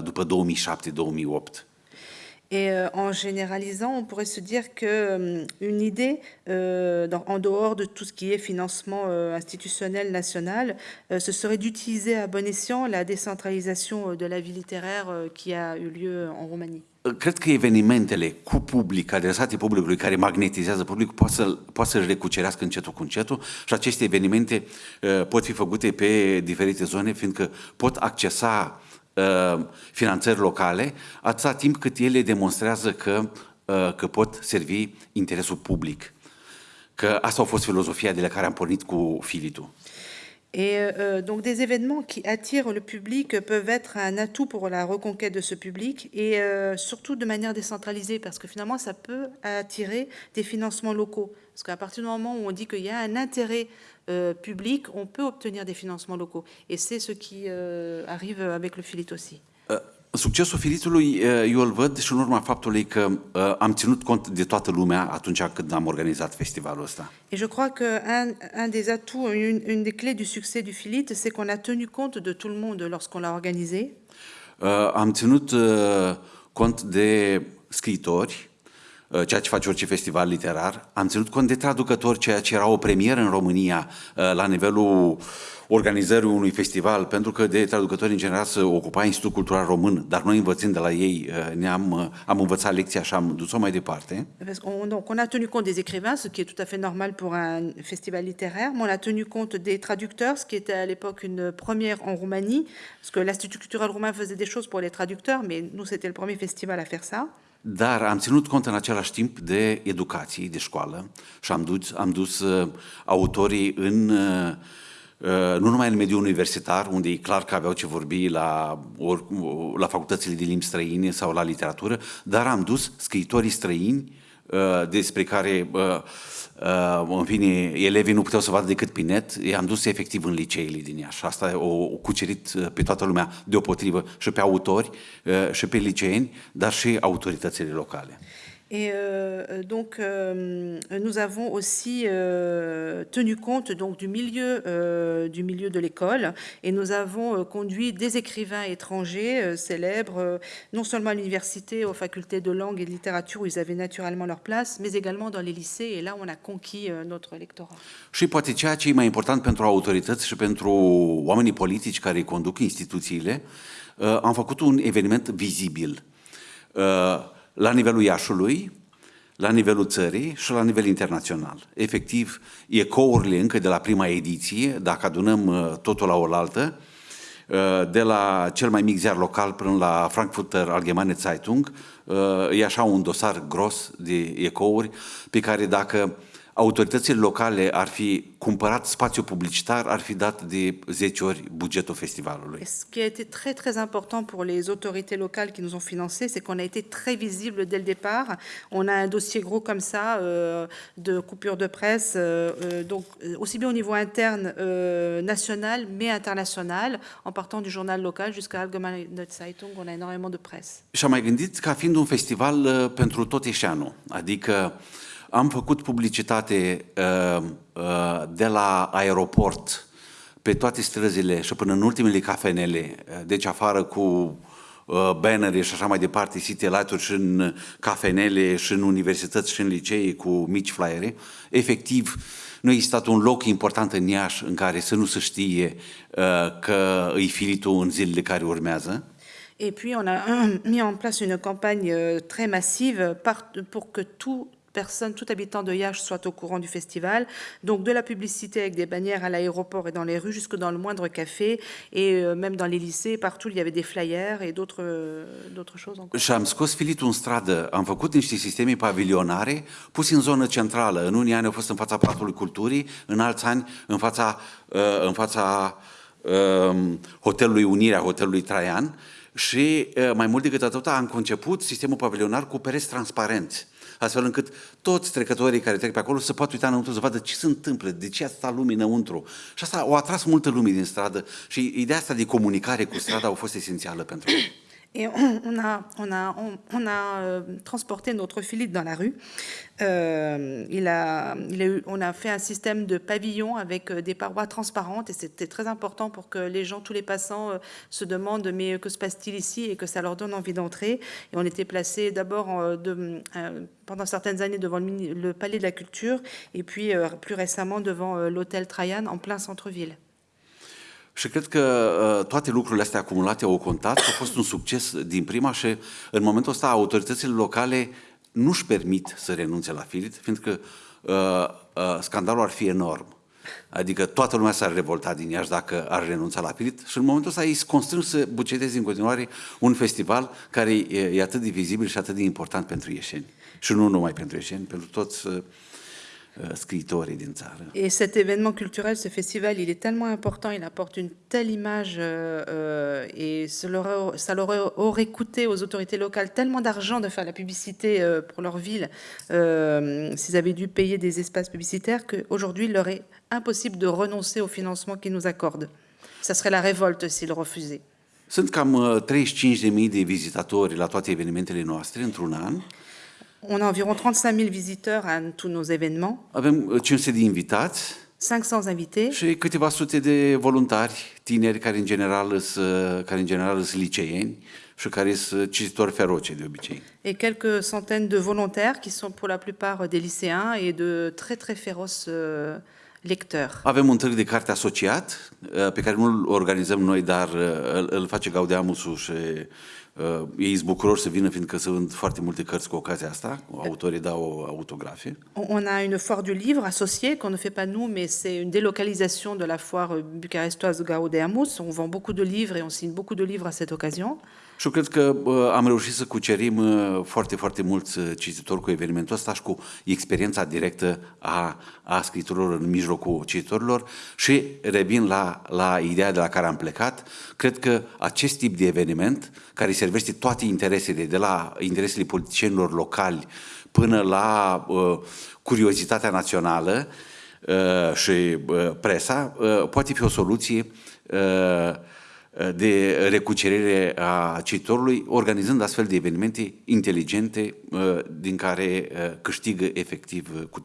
Speaker 6: după 2007-2008.
Speaker 5: Et euh, en généralisant, on pourrait se dire qu'une euh, idée, euh, dans, en dehors de tout ce qui est financement euh, institutionnel national, euh, ce serait d'utiliser à bon escient la décentralisation de la vie littéraire qui a eu lieu en Roumanie.
Speaker 6: Cred că evenimentele cu public, adresate publicului, care magnetizează publicul, poate, să, poate să-și recucerească încetul cu încetul și aceste evenimente uh, pot fi făcute pe diferite zone, fiindcă pot accesa finanțări locale, atâta timp cât ele demonstrează că, uh, că pot servi interesul public. Că asta a fost filozofia de la care am pornit cu Filitul.
Speaker 5: Et euh, donc des événements qui attirent le public peuvent être un atout pour la reconquête de ce public et euh, surtout de manière décentralisée parce que finalement ça peut attirer des financements locaux. Parce qu'à partir du moment où on dit qu'il y a un intérêt euh, public, on peut obtenir des financements locaux. Et c'est ce qui euh, arrive avec le Filit aussi.
Speaker 6: Uh, succesul Filitului eu îl văd și în urma faptului că uh, am ținut cont de toată lumea atunci când am organizat festivalul ăsta.
Speaker 5: Et je crois que un, un des atouts, une, une des clés du succès du Filit, c'est qu'on a tenu compte de tout le monde lorsqu'on l'a organisé.
Speaker 6: Uh, am ținut uh, cont de scriitori, ceea ce face orice festival literar. Am ținut cont de traducători, ceea ce era o premieră în România uh, la nivelul organizării unui festival, pentru că de traducători în general se ocupa Institutul Cultural Român, dar noi învățând de la ei uh, ne-am am învățat lecția și am dus-o mai departe.
Speaker 5: Donc on a tenu compte des écrivains, ce qui est tout à fait normal pour un festival littéraire, mais on a tenu compte des traducteurs, ce qui était à l'époque une première en Roumanie, parce que l'Institut culturel roumain faisait des choses pour les traducteurs, mais nous c'était le premier festival à faire ça.
Speaker 6: Dar am ținut cont în același timp de educație, de școală și am dus, am dus uh, autorii în, uh, uh, nu numai în mediul universitar, unde e clar că aveau ce vorbi la, or, la facultățile de limbi străine sau la literatură, dar am dus scriitorii străini uh, despre care uh, Uh, în fine, elevii nu puteau să vadă decât pe net, i-am dus efectiv în liceile din Iași. Asta o, o cucerit uh, pe toată lumea deopotrivă și pe autori uh, și pe liceeni, dar și autoritățile locale.
Speaker 5: Et euh, donc, euh, nous avons aussi euh, tenu compte donc, du, milieu, euh, du milieu de l'école et nous avons euh, conduit des écrivains étrangers euh, célèbres, non seulement à l'université, aux facultés de langue et de littérature où ils avaient naturellement leur place, mais également dans les lycées et là on a conquis notre lectorat.
Speaker 6: Și poate ceea ce e mai important pentru autorități și pentru oamenii politici care conduc instituțiile, am făcut un eveniment vizibil. La nivelul Iașului, la nivelul țării și la nivel internațional. Efectiv, ecourile încă de la prima ediție, dacă adunăm uh, totul la oaltă, uh, de la cel mai mic ziar local până la Frankfurter Allgemeine Zeitung, uh, e așa un dosar gros de ecouri pe care dacă autoritățile locale ar fi cumpărat spațiu publicitar, ar fi dat de 10 ori bugetul festivalului.
Speaker 5: Ce qui a été très très important pour les autorités locales qui nous ont financé, c'est qu'on a été très visible dès le départ. On a un dossier gros comme ça euh, de coupure de presse, euh, euh donc aussi bien au niveau interne euh, national, mais international, en partant du journal local jusqu'à Allgemeine Zeitung, on a énormément de presse.
Speaker 6: Și am mai gândit ca fiind un festival pentru tot eșeanul, adică uh, am făcut publicitate uh, uh, de la aeroport pe toate străzile și până în ultimele cafenele, uh, deci afară cu uh, bannere și așa mai departe, city light și în cafenele, și în universități, și în licee cu mici flyere. Efectiv, nu existat un loc important în Iași în care să nu se știe uh, că îi filitul în zilele care urmează.
Speaker 5: Et puis on a mis en place une campagne euh, très massive pour que tout personne, tout habitant de Yache soit au courant du festival. Donc de la publicité avec des bannières à l'aéroport et dans les rues, jusque dans le moindre café, et euh, même dans les lycées, partout il y avait des flyers et d'autres euh, choses encore.
Speaker 6: Și am scos filitul în stradă, am făcut niște sisteme pavilionare, pus în zonă centrală. În unii ani au fost în fața Palatului Culturii, în alți ani în fața, uh, în fața um, Hotelului Unirea, Hotelului Traian, și uh, mai mult decât atât am conceput sistemul pavilionar cu pereți transparenți astfel încât toți trecătorii care trec pe acolo să poată uita înăuntru să vadă ce se întâmplă, de ce asta lume înăuntru. Și asta o atras multă lume din stradă și ideea asta de comunicare cu strada a fost esențială pentru ei.
Speaker 5: Et on, a, euh, transporté notre Philippe dans la rue. Euh, on a fait un système de pavillons avec euh, des parois transparentes et c'était très important pour que les gens, tous les passants, se demandent mais que se passe-t-il ici et que ça leur donne envie d'entrer. Et on était placé d'abord pendant certaines années devant le, le, Palais de la Culture et puis plus récemment devant l'hôtel Trajan en plein centre-ville.
Speaker 6: Și cred că uh, toate lucrurile astea acumulate au contat, a fost un succes din prima și în momentul ăsta autoritățile locale nu-și permit să renunțe la Filit, fiindcă uh, uh, scandalul ar fi enorm. Adică toată lumea s-ar revolta din Iași dacă ar renunța la Filit și în momentul ăsta ei sunt constrâns să buceteze în continuare un festival care e, e atât de vizibil și atât de important pentru ieșeni. Și nu numai pentru ieșeni, pentru toți uh, Euh,
Speaker 5: Et cet événement culturel, ce festival, il est tellement important, il apporte une telle image euh, euh, et ça leur, aurait coûté aux autorités locales tellement d'argent de faire la publicité pour leur ville s'ils avaient dû payer des espaces publicitaires qu'aujourd'hui, il leur est impossible de renoncer au financement qu'ils nous accordent. Ça serait la révolte s'ils refusaient.
Speaker 6: Sunt cam 35.000 de vizitatori la toate evenimentele noastre într-un an.
Speaker 5: On a environ 35 000 visiteurs à tous nos événements.
Speaker 6: Avem 500 de invitați
Speaker 5: 500 invités.
Speaker 6: Și câteva sute de voluntari, tineri care în general sunt, care în general sunt liceeni și care sunt cititori feroce de obicei.
Speaker 5: Et quelques centaines de volontaires qui sont pour la plupart des lycéens et de très très féroces euh, lecteurs.
Speaker 6: Avem un târg de carte asociat pe care nu îl organizăm noi, dar îl, face Gaudeamusul și
Speaker 5: On a une foire du livre associée qu'on ne fait pas nous, mais c'est une délocalisation de la foire bucarestoise Gaudeamus. On vend beaucoup de livres et on signe beaucoup de livres à cette occasion.
Speaker 6: Și eu cred că am reușit să cucerim foarte, foarte mulți cititori cu evenimentul ăsta și cu experiența directă a, a scritorilor în mijlocul cititorilor și revin la, la ideea de la care am plecat. Cred că acest tip de eveniment, care servește toate interesele, de la interesele politicienilor locali până la uh, curiozitatea națională uh, și uh, presa, uh, poate fi o soluție uh, de recucerire a cititorului, organizând astfel de evenimente inteligente din care câștigă efectiv cu.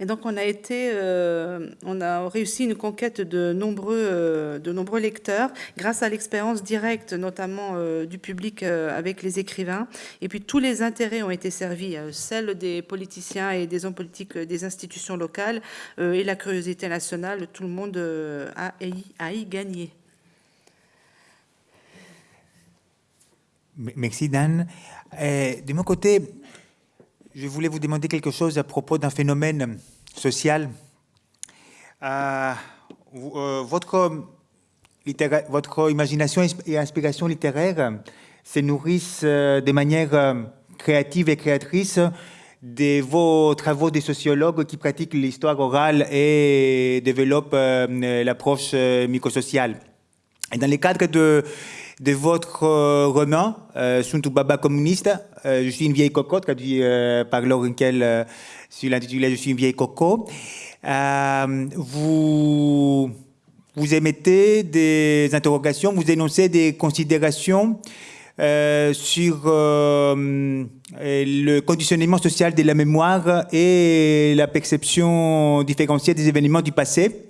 Speaker 5: Et donc on a été, euh, on a réussi une conquête de nombreux, euh, de nombreux lecteurs grâce à l'expérience directe, notamment euh, du public euh, avec les écrivains. Et puis tous les intérêts ont été servis, euh, celle des politiciens et des hommes politiques des institutions locales et la curiosité nationale. Tout le monde a, a y gagné.
Speaker 3: Merci Dan. Euh, de mon côté, je voulais vous demander quelque chose à propos d'un phénomène social. Euh, euh, votre, imagination et inspiration littéraire se nourrissent de manière créative et créatrice de vos travaux de sociologues qui pratiquent l'histoire orale et développent l'approche microsociale. Et dans le cadre de de votre euh, roman, euh, Suntu Baba communiste. Euh, je suis une vieille cocotte, traduit par Laurenkel sur l'intitulé Je suis une vieille coco. vous, vous émettez des interrogations, vous énoncez des considérations sur le conditionnement social de la mémoire et la perception différenciée des événements du passé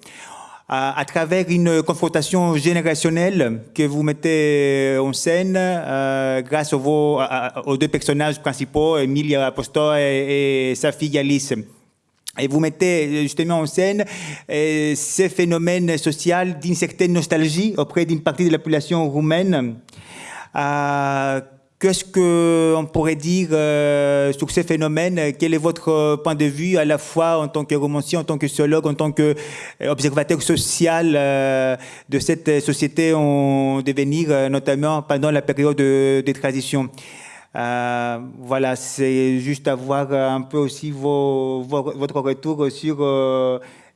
Speaker 3: à, travers une confrontation générationnelle que vous mettez en scène euh, grâce aux, aux, deux personnages principaux, Emilia Apostol et, sa fille Alice. Et vous mettez justement en scène euh, ces phénomènes sociaux d'une certaine nostalgie auprès d'une partie de la population roumaine euh, Qu'est-ce qu'on pourrait dire euh, sur ces phénomènes? Quel est votre point de vue à la fois en tant que romancier, en tant que sociologue, en tant qu'observateur social euh, de cette société en devenir, euh, notamment pendant la période de, transition voilà, c'est juste avoir un peu aussi votre retour sur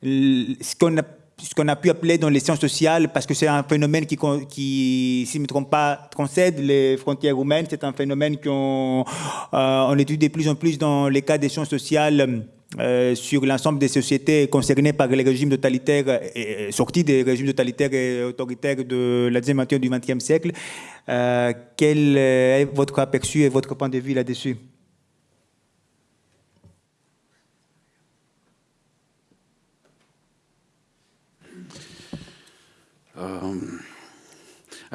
Speaker 3: ce qu'on a ce qu'on a pu appeler dans les sciences sociales, parce que c'est un phénomène qui, qui si je ne me trompe pas, transcède les frontières humaines. C'est un phénomène qu'on euh, étudie de plus en plus dans les cas des sciences sociales euh, sur l'ensemble des sociétés concernées par les régimes totalitaires, et, sortis des régimes totalitaires et autoritaires de la deuxième moitié du XXe siècle. Euh, quel est votre aperçu et votre point de vue là-dessus?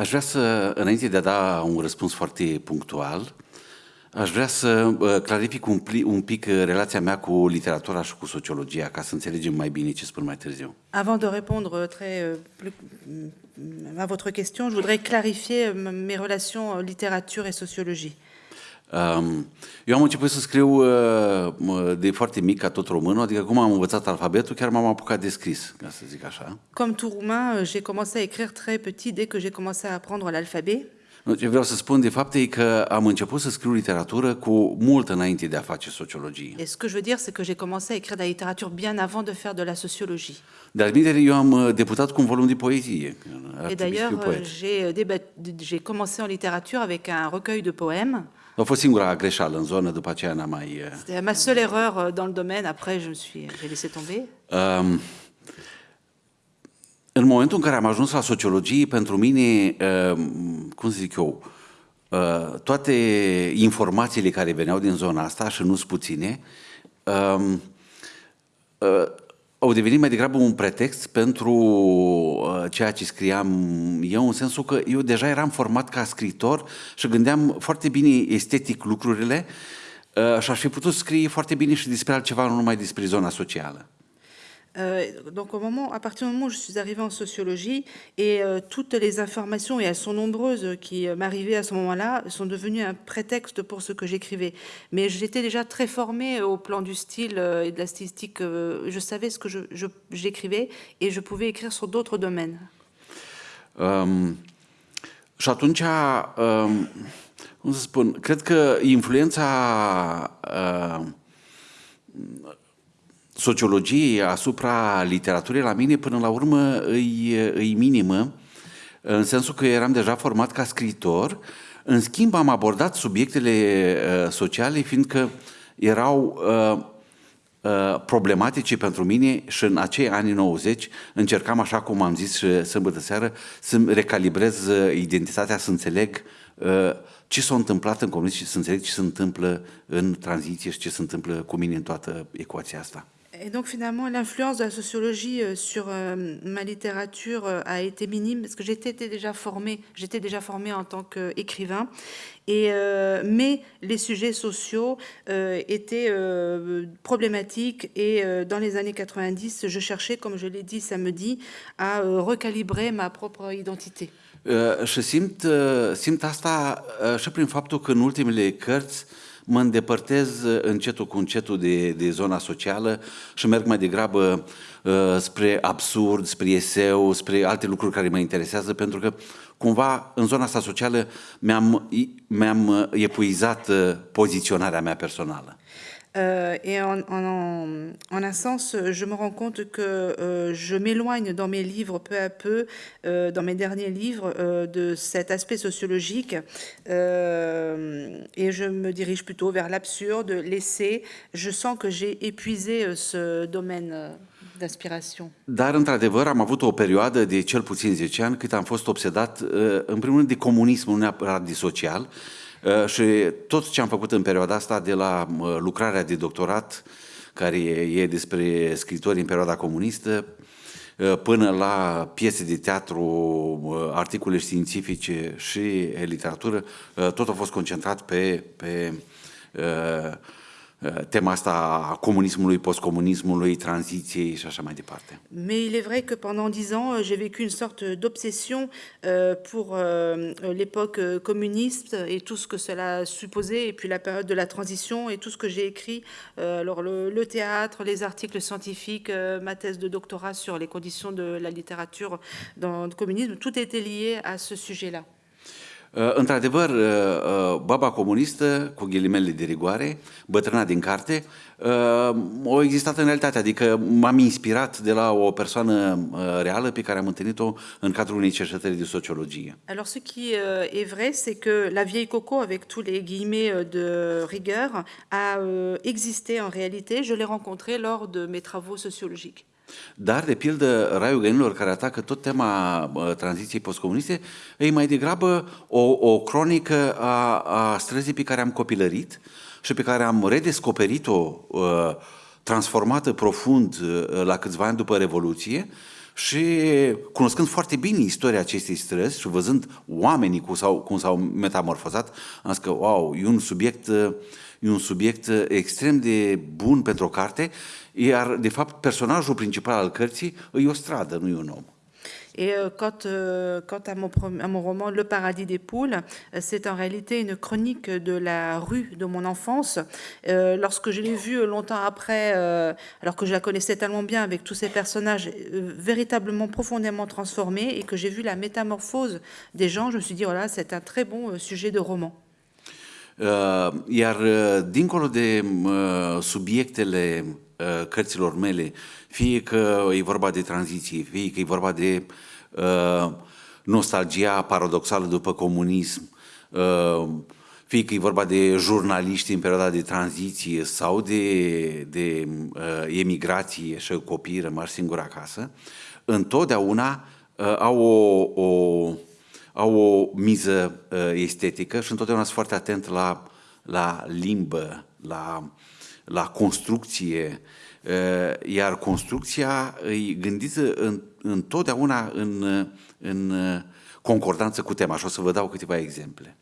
Speaker 6: Vrea să, înainte de a da un răspuns foarte.
Speaker 5: Avant de répondre très, plus, à votre question, je voudrais clarifier mes relations littérature et sociologie.
Speaker 6: Eu am început să scriu de foarte mic, ca tot românul, adică cum am învățat alfabetul, chiar m-am apucat de scris, ca să zic așa.
Speaker 5: Comme tout roumain, j'ai commencé à écrire très petit dès que j'ai commencé à apprendre l'alphabet.
Speaker 6: Ce vreau să spun, de fapt, e că am început să scriu literatură cu mult înainte de a face sociologie.
Speaker 5: Et ce que je veux dire, c'est que j'ai commencé à écrire de la littérature bien avant de faire de la sociologie.
Speaker 6: Dar bine, eu am debutat cu un volum de poezie.
Speaker 5: Et d'ailleurs, j'ai commencé en littérature avec un recueil de poèmes.
Speaker 6: A fost singura greșeală în zonă, după aceea n-am mai...
Speaker 5: C'était ma seule erreur dans le domaine, après je me suis, j'ai laissé tomber.
Speaker 6: Um, în momentul în care am ajuns la sociologie, pentru mine, cum să zic eu, toate informațiile care veneau din zona asta, și nu sunt puține, au devenit mai degrabă un pretext pentru ceea ce scriam eu, în sensul că eu deja eram format ca scriitor și gândeam foarte bine estetic lucrurile și aș fi putut scrie foarte bine și despre altceva, nu numai despre zona socială.
Speaker 5: Euh, donc au moment, à partir du moment où je suis arrivée en sociologie, et euh, toutes les informations, et elles sont nombreuses, qui euh, m'arrivaient à ce moment-là, sont devenues un prétexte pour ce que j'écrivais. Mais j'étais déjà très formée au plan du style et de la stylistique. je savais ce que j'écrivais et je pouvais écrire sur d'autres domaines.
Speaker 6: Și atunci, um, cum să spun, cred că influența sociologiei asupra literaturii la mine până la urmă îi, îi minimă, în sensul că eram deja format ca scriitor, în schimb am abordat subiectele uh, sociale fiindcă erau uh, uh, problematice pentru mine și în acei ani 90 încercam, așa cum am zis și sâmbătă seară, să recalibrez identitatea, să înțeleg ce s-a întâmplat în comunism și să înțeleg ce se întâmplă în tranziție și ce se întâmplă cu mine în toată ecuația asta.
Speaker 5: Et donc finalement, l'influence de la sociologie euh, sur euh, ma littérature euh, a été minime parce que j'étais déjà formée, j'étais déjà formée en tant qu'écrivain. Mais les sujets sociaux étaient problématiques et dans les années 90, je cherchais, comme je l'ai dit samedi, à recalibrer ma propre identité.
Speaker 6: și simt, simt asta și prin faptul că în ultimele cărți mă îndepărtez încetul cu încetul de, de zona socială și merg mai degrabă uh, spre absurd, spre eseu, spre alte lucruri care mă interesează, pentru că cumva în zona asta socială mi-am, mi-am epuizat uh, poziționarea mea personală.
Speaker 5: Euh, et en, en, en, un sens, je me rends compte que euh, je m'éloigne dans mes livres peu à peu, euh, dans mes derniers livres, euh, de cet aspect sociologique euh, et je me dirige plutôt vers l'absurde, l'essai. Je sens que j'ai épuisé euh, ce domaine d'inspiration.
Speaker 6: Dar, într-adevăr, am avut o perioadă de cel puțin 10 ani cât am fost obsedat, în primul rând, de comunism, nu neapărat de social, Uh, și tot ce am făcut în perioada asta, de la uh, lucrarea de doctorat, care e despre scritori în perioada comunistă, uh, până la piese de teatru, articole științifice și literatură, tot a fost concentrat pe, pe Euh, tema asta a comunismului, postcomunismului, tranziției și așa mai departe.
Speaker 5: Mais il est vrai que pendant dix ans, euh, j'ai vécu une sorte d'obsession euh, pour l'époque communiste et tout ce que cela supposait, et puis la période de la transition et tout ce que j'ai écrit, alors le, théâtre, les articles scientifiques, ma thèse de doctorat sur les conditions de la littérature dans le communisme, tout était lié à ce sujet-là.
Speaker 6: Uh, într-adevăr, uh, uh, baba comunistă, cu ghilimele de rigoare, bătrâna din carte, o existat în realitate, adică m-am inspirat de la o persoană reală pe care am întâlnit-o în cadrul unei cercetări de sociologie.
Speaker 5: Alors ce qui est vrai, c'est que la vieille Coco, avec tous les guillemets de rigueur, a existé en réalité. Je l'ai rencontrée lors de mes travaux sociologiques.
Speaker 6: Dar, de pildă, Raiul Găinilor, care atacă tot tema uh, tranziției postcomuniste, e mai degrabă o, o cronică a, a străzii pe care am copilărit și pe care am redescoperit-o uh, transformată profund uh, la câțiva ani după Revoluție și cunoscând foarte bine istoria acestei străzi și văzând oamenii cum s-au, cum s-au metamorfozat, am zis că, wow, e un subiect, e un subiect extrem de bun pentru o carte iar, de fapt, personajul principal al cărții e o stradă, nu e un om.
Speaker 5: Et euh, quant, euh, quant à, mon, à, mon, roman Le paradis des poules, c'est en réalité une chronique de la rue de mon enfance. Euh, lorsque je l'ai vue longtemps après, euh, alors que je la connaissais tellement bien avec tous ces personnages euh, véritablement profondément transformés et que j'ai vu la métamorphose des gens, je me suis dit, voilà, c'est un très bon sujet de roman.
Speaker 6: Iar dincolo de subiectele cărților mele, fie că e vorba de tranziție, fie că e vorba de uh, nostalgia paradoxală după comunism, uh, fie că e vorba de jurnaliști în perioada de tranziție sau de, de uh, emigrație și copii rămași singuri acasă, întotdeauna uh, au o, o, au o miză uh, estetică și întotdeauna sunt foarte atent la, la limbă, la uh, la construcție, iar construcția e gândită în, întotdeauna în, în concordanță cu tema. Și o să vă dau câteva exemple.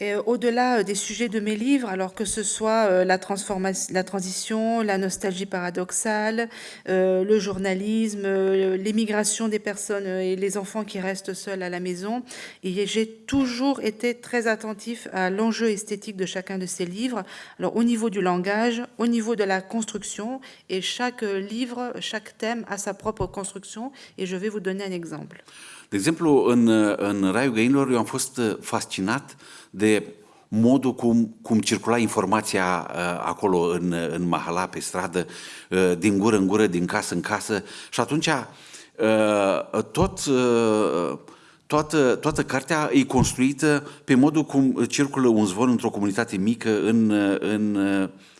Speaker 5: Au-delà des sujets de mes livres, alors que ce soit euh, la, transformation, la transition, la nostalgie paradoxale, euh, le journalisme, euh, l'émigration des personnes et les enfants qui restent seuls à la maison, j'ai toujours été très attentif à l'enjeu esthétique de chacun de ces livres. Alors au niveau du langage, au niveau de la construction, et chaque livre, chaque thème a sa propre construction, et je vais vous donner un exemple.
Speaker 6: De exemplu, în, în Raiul Găinilor eu am fost fascinat de modul cum, cum circula informația uh, acolo în, în mahala, pe stradă, uh, din gură în gură, din casă în casă și atunci uh, tot, uh, toată, toată cartea e construită pe modul cum circulă un zvon într-o comunitate mică în, în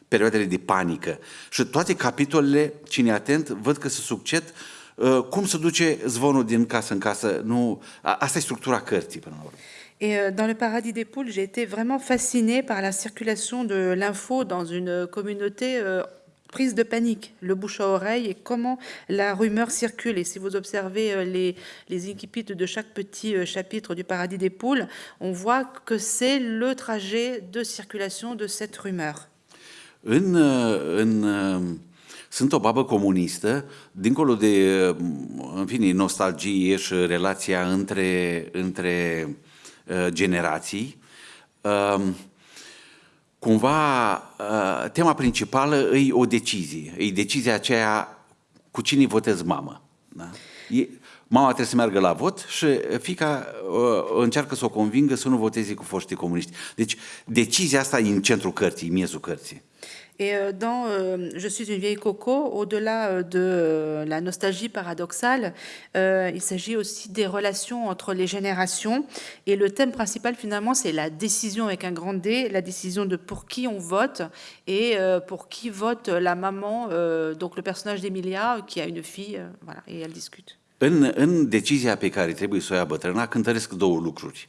Speaker 6: perioadele de panică. Și toate capitolele, cine e atent, văd că se succed uh, cum se duce zvonul din casă în casă? Nu, asta e structura cărții până la urmă.
Speaker 5: Et euh, dans le paradis des poules, j'ai été vraiment fascinée par la circulation de l'info dans une communauté euh, prise de panique, le bouche à oreille et comment la rumeur circule. Et si vous observez euh, les, les incipits de chaque petit chapitre du paradis des poules, on voit que c'est le trajet de circulation de cette rumeur.
Speaker 6: În, sunt o babă comunistă, dincolo de, în fine, nostalgie și relația între, între Uh, generații, um, cumva uh, tema principală e o decizie. E decizia aceea cu cine votez mamă. Da? E, mama trebuie să meargă la vot și fica uh, încearcă să o convingă să nu voteze cu foștii comuniști. Deci decizia asta e în centrul cărții, miezul cărții.
Speaker 5: Et euh, dans euh, Je suis une vieille coco, au-delà euh, de la nostalgie paradoxale, il s'agit aussi des relations entre les générations. Et le thème principal, finalement, c'est la décision avec un grand D, la décision de pour qui on vote et pour qui vote la maman, donc le personnage d'Emilia, qui a une fille, voilà, et elle discute.
Speaker 6: În, în decizia pe care trebuie să o ia bătrâna, cântăresc două lucruri.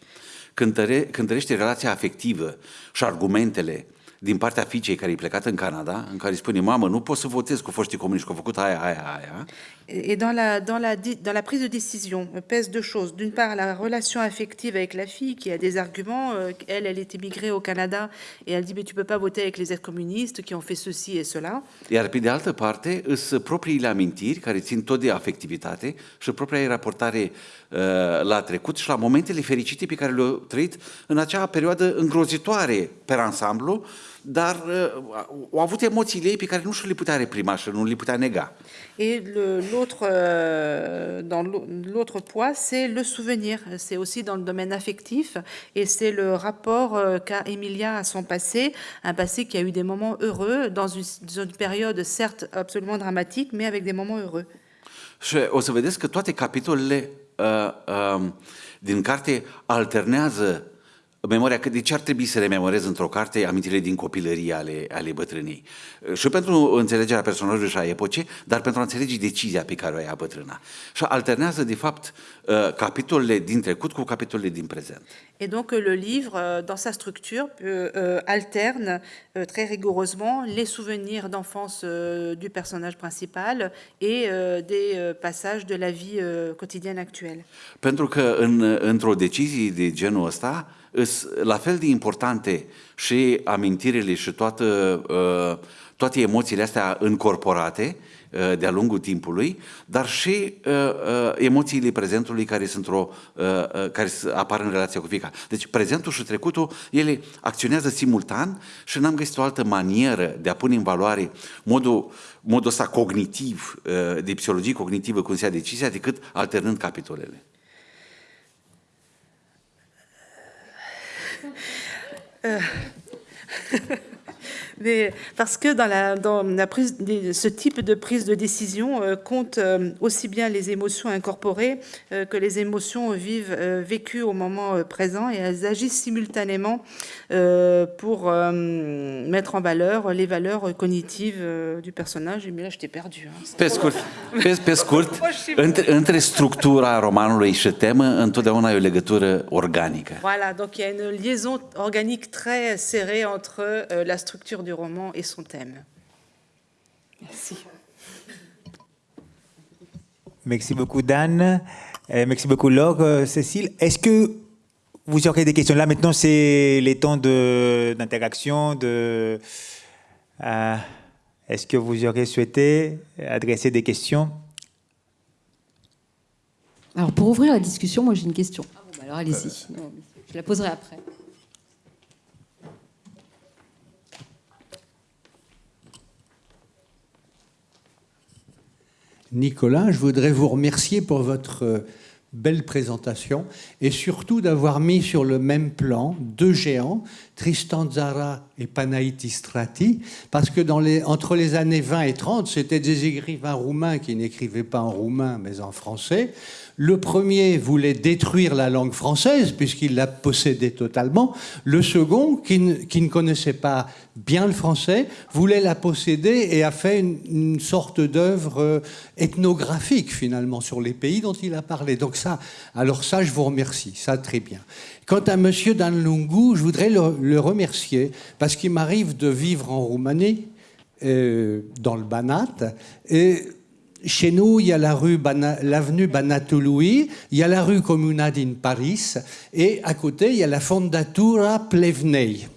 Speaker 6: Cântăre, cântărește relația afectivă și argumentele din partea fiicei care e plecată în Canada, în care îi spune, mamă, nu pot să votez cu foștii comuniști, că au făcut aia, aia, aia.
Speaker 5: Et dans la, dans, la, dans la prise de décision, pèse deux choses. D'une part, la relation affective avec la fille qui a des arguments. Euh, elle, elle est émigrée au Canada et elle dit mais tu peux pas voter avec les ex-communistes qui ont fait ceci et cela.
Speaker 6: Iar pe de altă parte, sunt propriile amintiri care țin tot de afectivitate și propria raportare uh, la trecut și la momentele fericite pe care le-au trăit în acea perioadă îngrozitoare pe ansamblu, dar uh, au avut emoțiile ei pe care nu și le putea reprima și nu le putea nega.
Speaker 5: Et l'autre, dans l'au- l'autre poids, c'est le souvenir. C'est aussi dans le domaine affectif et c'est le rapport euh, qu'a Emilia à son passé, un passé qui a eu des moments heureux dans une, dans une période certes absolument dramatique, mais avec des moments heureux.
Speaker 6: Și o să vedeți că toate capitolele uh, uh, din carte alternează memoria, că de ce ar trebui să rememorez într-o carte amintirile din copilărie ale, ale bătrânei. Uh, Și pentru înțelegerea personajului și a epocii, dar pentru a înțelege decizia pe care o ia bătrâna. Și alternează, de fapt, uh, capitolele din trecut cu capitolele din prezent.
Speaker 5: Et donc le livre, euh, dans sa structure, euh, euh, alterne très rigoureusement les souvenirs d'enfance du personnage principal et des passages de la vie quotidienne actuelle.
Speaker 6: Pentru că în, într-o decizie de genul ăsta, la fel de importante și amintirile și toată, uh, toate emoțiile astea încorporate uh, de-a lungul timpului, dar și uh, uh, emoțiile prezentului care, sunt o, uh, uh, care s- apar în relația cu fiecare. Deci prezentul și trecutul, ele acționează simultan și n-am găsit o altă manieră de a pune în valoare modul, modul ăsta cognitiv, uh, de psihologie cognitivă, cum se ia decizia, decât alternând capitolele. Yeah.
Speaker 5: Mais parce que dans, la, dans la prise, des- ce type de prise de décision euh, compte euh, aussi bien les émotions incorporées euh, que les émotions vives, vécues au moment présent et elles agissent simultanément pour mettre en valeur les valeurs cognitives du personnage. Mais là, je t'ai perdu. hein.
Speaker 6: Pe scurt, pe, pe scurt între, între structura romanului și temă, întotdeauna e o legătură organică.
Speaker 5: Voilà, donc il y a une liaison organique très serrée entre la structure du roman et son thème. Merci.
Speaker 3: Merci beaucoup, Dan. Euh, merci beaucoup, Laure. Euh, Cécile, est-ce que vous aurez des questions? Là, maintenant, c'est les temps de- d'interaction. De, euh, est-ce que vous aurez souhaité adresser des questions?
Speaker 1: Alors, pour ouvrir la discussion, moi, j'ai une question. Ah bon, bah alors, allez-y. Je la poserai après.
Speaker 7: Nicolas, je voudrais vous remercier pour votre euh, belle présentation et surtout d'avoir mis sur le même plan deux géants, Tristan Tzara et Panaïtis Strati, parce que entre les années 20 et 30, c'était des écrivains roumains qui n'écrivaient pas en roumain mais en français. Le premier voulait détruire la langue française puisqu'il la possédait totalement. Le second, qui ne, connaissait pas bien le français, voulait la posséder et a fait une, sorte d'œuvre euh, ethnographique finalement sur les pays dont il a parlé. Donc ça, alors ça, je vous remercie, ça très bien. Quant à Monsieur Danlungu, je voudrais le, le remercier parce qu'il m'arrive de vivre en Roumanie, euh, dans le Banat, et chez nous, il y a la rue l'avenue il y a la rue Comunad in Paris, et à côté, il y a la Fondatura Plevnei.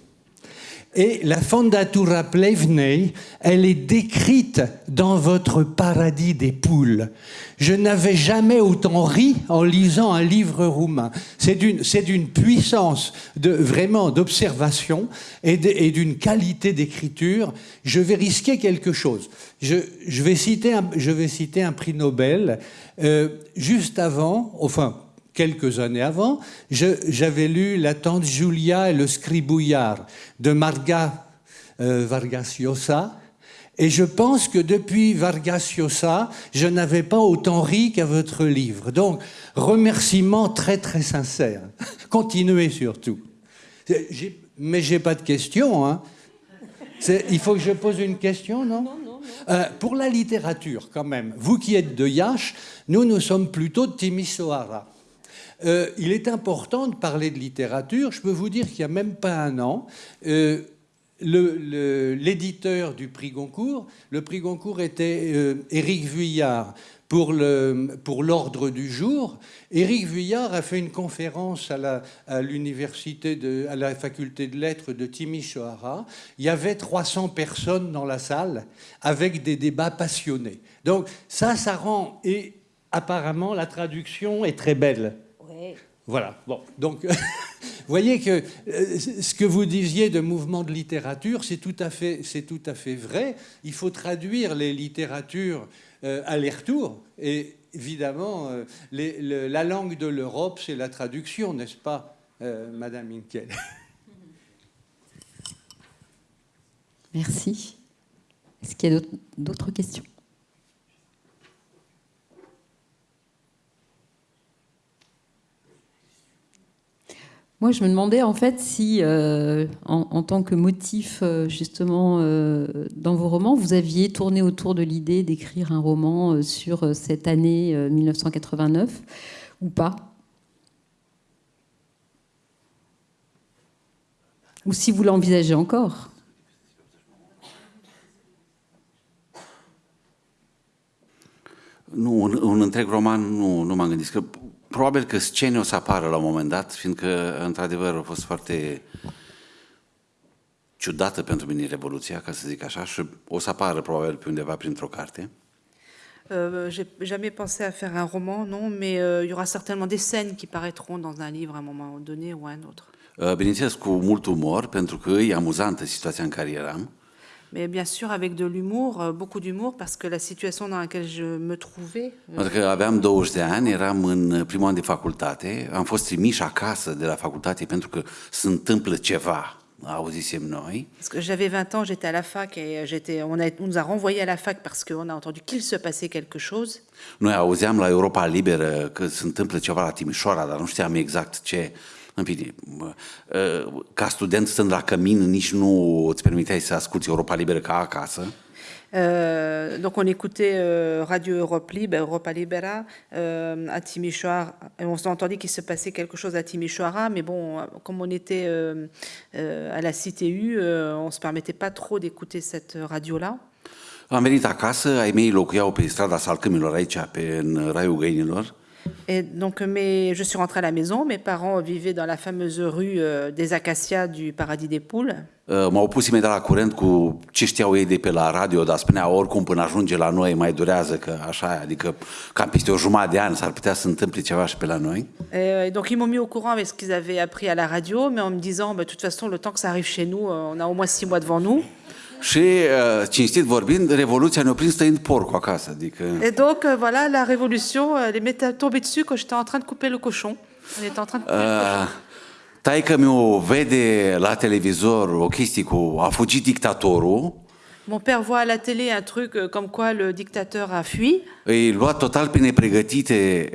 Speaker 7: Et la Fondatura Plevnei, elle est décrite dans votre paradis des poules. Je n'avais jamais autant ri en lisant un livre roumain. C'est d'une, puissance de, vraiment d'observation et d'une qualité d'écriture. Je vais risquer quelque chose. Je, je vais, citer un, je vais citer un prix Nobel. Euh, juste avant, enfin, quelques années avant, j'avais lu La tante Julia et le scribouillard de Marga euh, Vargas Llosa. Et je pense que depuis Vargas Llosa, je n'avais pas autant ri qu'à votre livre. Donc, remerciements très très sincères. Continuez surtout. Mais j'ai pas de questions. Hein. Il faut que je pose une question, non? Euh, Pour la littérature, quand même, vous qui êtes de Yash, nous, nous sommes plutôt de Timisoara. Euh, il est important de parler de littérature. Je peux vous dire qu'il n'y a même pas un an, euh, l'éditeur du prix Goncourt, le prix Goncourt était euh, Éric Vuillard pour l'ordre du jour. Éric Vuillard a fait une conférence à à l'université de, à la faculté de lettres de Timisoara. Il y avait 300 personnes dans la salle avec des débats passionnés. Donc ça, ça rend et apparemment la traduction est très belle. Voilà. Bon, donc voyez que euh, ce que vous disiez de mouvement de littérature, c'est tout, à fait, tout à fait vrai. Il faut traduire les littératures euh, aller-retour. Et évidemment, euh, la langue de l'Europe, c'est la traduction, n'est-ce pas, Madame Inkel
Speaker 1: Merci. Est-ce qu'il y a d'autres questions? Moi, je me demandais en fait si, euh, en, tant que motif euh, justement euh, dans vos romans, vous aviez tourné autour de l'idée d'écrire un roman sur cette année 1989 ou pas? Ou si vous l'envisagez encore?
Speaker 6: Nu, un, un întreg roman nu, nu m-am probabil că scene o să apară la un moment dat, fiindcă, într-adevăr, a fost foarte ciudată pentru mine Revoluția, ca să zic așa, și o să apară probabil pe undeva printr-o carte.
Speaker 5: Euh, J'ai jamais pensé à faire un roman, non, mais euh, il y aura certainement des scènes qui paraîtront dans un livre à un moment donné ou à un autre.
Speaker 6: Uh, bineînțeles, cu mult umor, pentru că e amuzantă situația în care eram.
Speaker 5: Mais bien sûr avec de l'humour, euh, beaucoup d'humour, parce que la situation dans laquelle je me trouvais...
Speaker 6: Euh, pentru că aveam 20 de ani, eram în primul an de facultate, am fost trimiși acasă de la facultate pentru că se întâmplă ceva.
Speaker 5: Parce que j'avais 20 ans, j'étais à la fac et j'étais, on, a, on nous a renvoyés à la fac parce qu'on a entendu qu'il se passait quelque chose.
Speaker 6: Noi auzeam la Europa Liberă că se întâmplă ceva la Timișoara, dar nu știam exact ce. În fine, ca student stând la cămin, nici nu îți permiteai să asculti Europa Liberă ca acasă?
Speaker 5: Euh, donc on écoutait euh, Radio Europe Libre, Europa Libera euh, à Timișoara. Et on entendu qu'il se passait quelque chose à Timișoara, mais bon, comme on était à la CTU, on se permettait pas trop d'écouter cette radio-là.
Speaker 6: Am venit acasă, ai mei locuiau pe strada Salcâmilor aici, pe, în Raiul Găinilor.
Speaker 5: Et donc, mes, je suis rentrée à la maison. Mes parents vivaient dans la fameuse rue euh, des Acacias du Paradis des Poules.
Speaker 6: Uh, m-au pus imediat la curent cu ce știau ei de pe la radio, dar spunea oricum până ajunge la noi mai durează, că așa, adică cam peste o jumătate de ani s-ar putea să întâmple ceva și pe la noi.
Speaker 5: Et donc ils m'ont mis au courant avec ce qu'ils avaient appris à la radio, mais en me disant, bah, de toute façon, le temps que ça arrive chez nous, euh, on a au moins six mois devant nous.
Speaker 6: Și, uh, cinstit vorbind, Revoluția ne-a prins tăind porcul acasă. Adică...
Speaker 5: Et donc, uh, voilà, la révolution, elle m'est tombée dessus quand j'étais en train de couper le cochon. On était en train de couper uh, le cochon.
Speaker 6: Taică mi-o vede la televizor o chestie cu a fugit dictatorul
Speaker 5: Mon père voit à la télé un truc euh, comme quoi le dictateur a fui.
Speaker 6: Îi lua total pe nepregătite,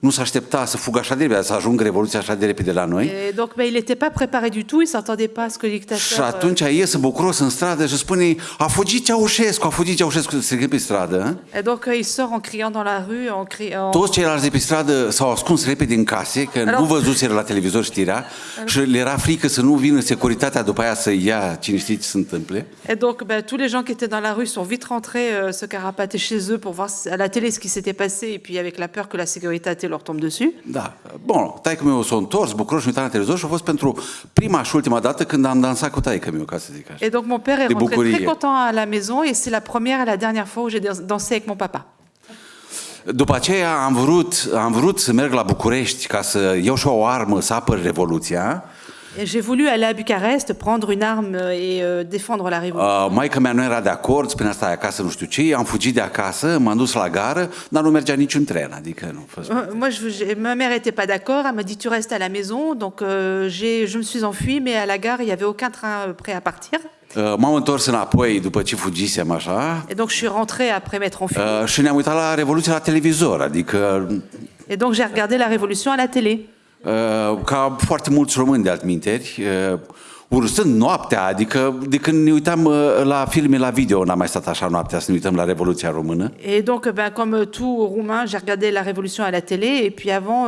Speaker 6: nu s-a aștepta să fugă așa de repede, să ajungă Revoluția așa de repede la noi.
Speaker 5: Et donc, ben, il n'était pas préparé du tout, il s'attendait pas à ce que le dictateur...
Speaker 6: Și atunci iese bucuros în stradă și spune, a fugit Ceaușescu, a fugit Ceaușescu, se pe stradă.
Speaker 5: Et donc, il sort en criant dans la rue, en criant...
Speaker 6: Toți ceilalți de pe stradă s-au ascuns repede în case, că Alors... nu văzuseră la televizor știrea și le era frică să nu vină securitatea după aia să ia cine știe ce se întâmple.
Speaker 5: Et donc, ben, tous les gens qui étaient dans la rue sont vite rentrés euh, se carapater chez eux pour voir à la télé ce qui s'était passé et puis avec la peur que la sécurité leur tombe dessus.
Speaker 6: Da. Bun, taică meu s-a întors, bucuros și uitat la televizor și a fost pentru prima și ultima dată când am dansat cu taică meu, ca să zic așa.
Speaker 5: Et donc mon père est rentré bucurie. très content à la maison et c'est la première et la dernière fois où j'ai dansé avec mon papa.
Speaker 6: După aceea am vrut, am vrut să merg la București ca să iau și o armă să apăr Revoluția.
Speaker 5: J'ai voulu aller à Bucarest, prendre une arme et euh, défendre la révolution.
Speaker 6: Uh, maica mea nu era de acord, spunea stai acasă, nu știu ce, am fugit de acasă, m-am dus la gară, dar nu mergea niciun tren, adică nu.
Speaker 5: Moi, je, ma mère était pas d'accord, elle m'a dit tu restes à la maison, donc euh, je me suis enfui, mais à la gare il y avait aucun train prêt à partir.
Speaker 6: Uh, m-am întors înapoi după ce fugisem așa.
Speaker 5: Et donc je suis rentrée après m'être enfui.
Speaker 6: Uh, și ne-am uitat la Revoluție la televizor, adică...
Speaker 5: Et donc j'ai regardé la Révolution à la télé.
Speaker 6: Uh, ca foarte mulți români de altminteri, uh, urstând noaptea, adică de când ne uitam uh, la filme la video, n-am mai stat așa noaptea să ne uităm la Revoluția Română.
Speaker 5: Et donc, ben, comme tout roumain, j'ai regardé la Révolution à la télé, et puis avant,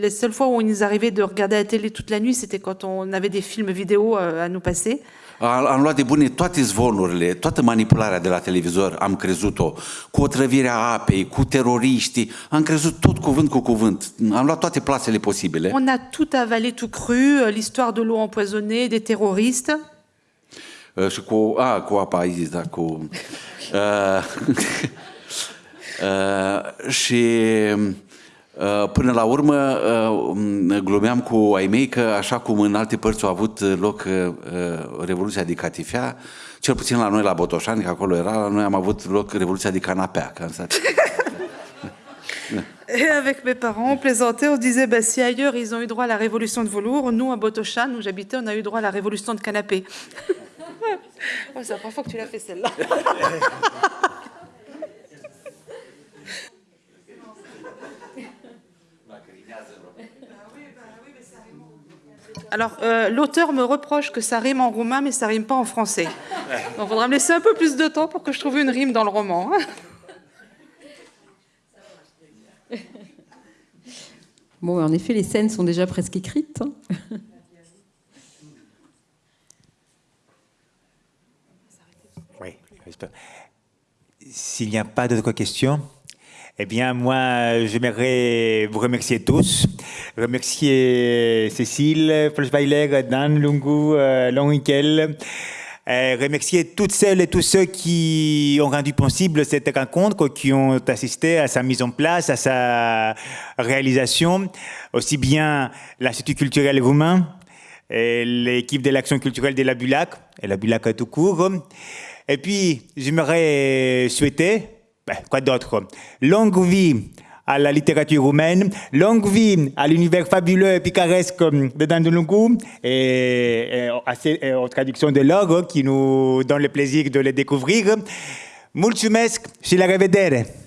Speaker 5: les seules fois où il nous arrivait de regarder la télé toute la nuit, c'était quand on avait des films vidéo à nous passer.
Speaker 6: Am luat de bune toate zvonurile, toată manipularea de la televizor, am crezut-o, cu otrăvirea apei, cu teroriștii, am crezut tot cuvânt cu cuvânt. Am luat toate plasele posibile.
Speaker 5: On a tout avalé, tout cru, l'histoire de l'eau empoisonnée, des terroristes.
Speaker 6: Uh, și cu, a, cu apa aici, da, cu... Uh, uh, și Uh, până la urmă, uh, glumeam cu ai mei că, așa cum în alte părți au avut loc uh, Revoluția de Catifea, cel puțin la noi la Botoșani, că acolo era, la noi am avut loc Revoluția de Canapea. Că am stat...
Speaker 5: Et avec mes parents, on plaisantait, on disait bah, si ailleurs ils ont eu droit à la révolution de velours, nous à Botochan, où j'habitais, on a eu droit à la révolution de canapé. oh, c'est la première fois que tu l'as fait celle-là. Alors, euh, l'auteur me reproche que ça rime en roumain, mais ça rime pas en français. Donc, il faudra me laisser un peu plus de temps pour que je trouve une rime dans le roman. hein.
Speaker 1: Bon, en effet, les scènes sont déjà presque écrites. hein.
Speaker 3: Oui, j'espère. S'il n'y a pas d'autres questions, eh bien, moi, j'aimerais vous remercier tous. Remercier Cécile, Flashweiler, Dan Lungu, euh. Euh, remercier toutes celles et tous ceux qui ont rendu possible cette rencontre, qui ont assisté à sa mise en place, à sa réalisation, aussi bien l'Institut culturel roumain, l'équipe de l'action culturelle de la Bulac, et la Bulac tout court. Et puis, j'aimerais souhaiter, ben, quoi d'autre Longue vie à la littérature roumaine, longue vie à l'univers fabuleux et picaresque de Dandulungu et, et, et aux traductions de l'or qui nous donnent le plaisir de les découvrir. Mulțumesc și la revedere!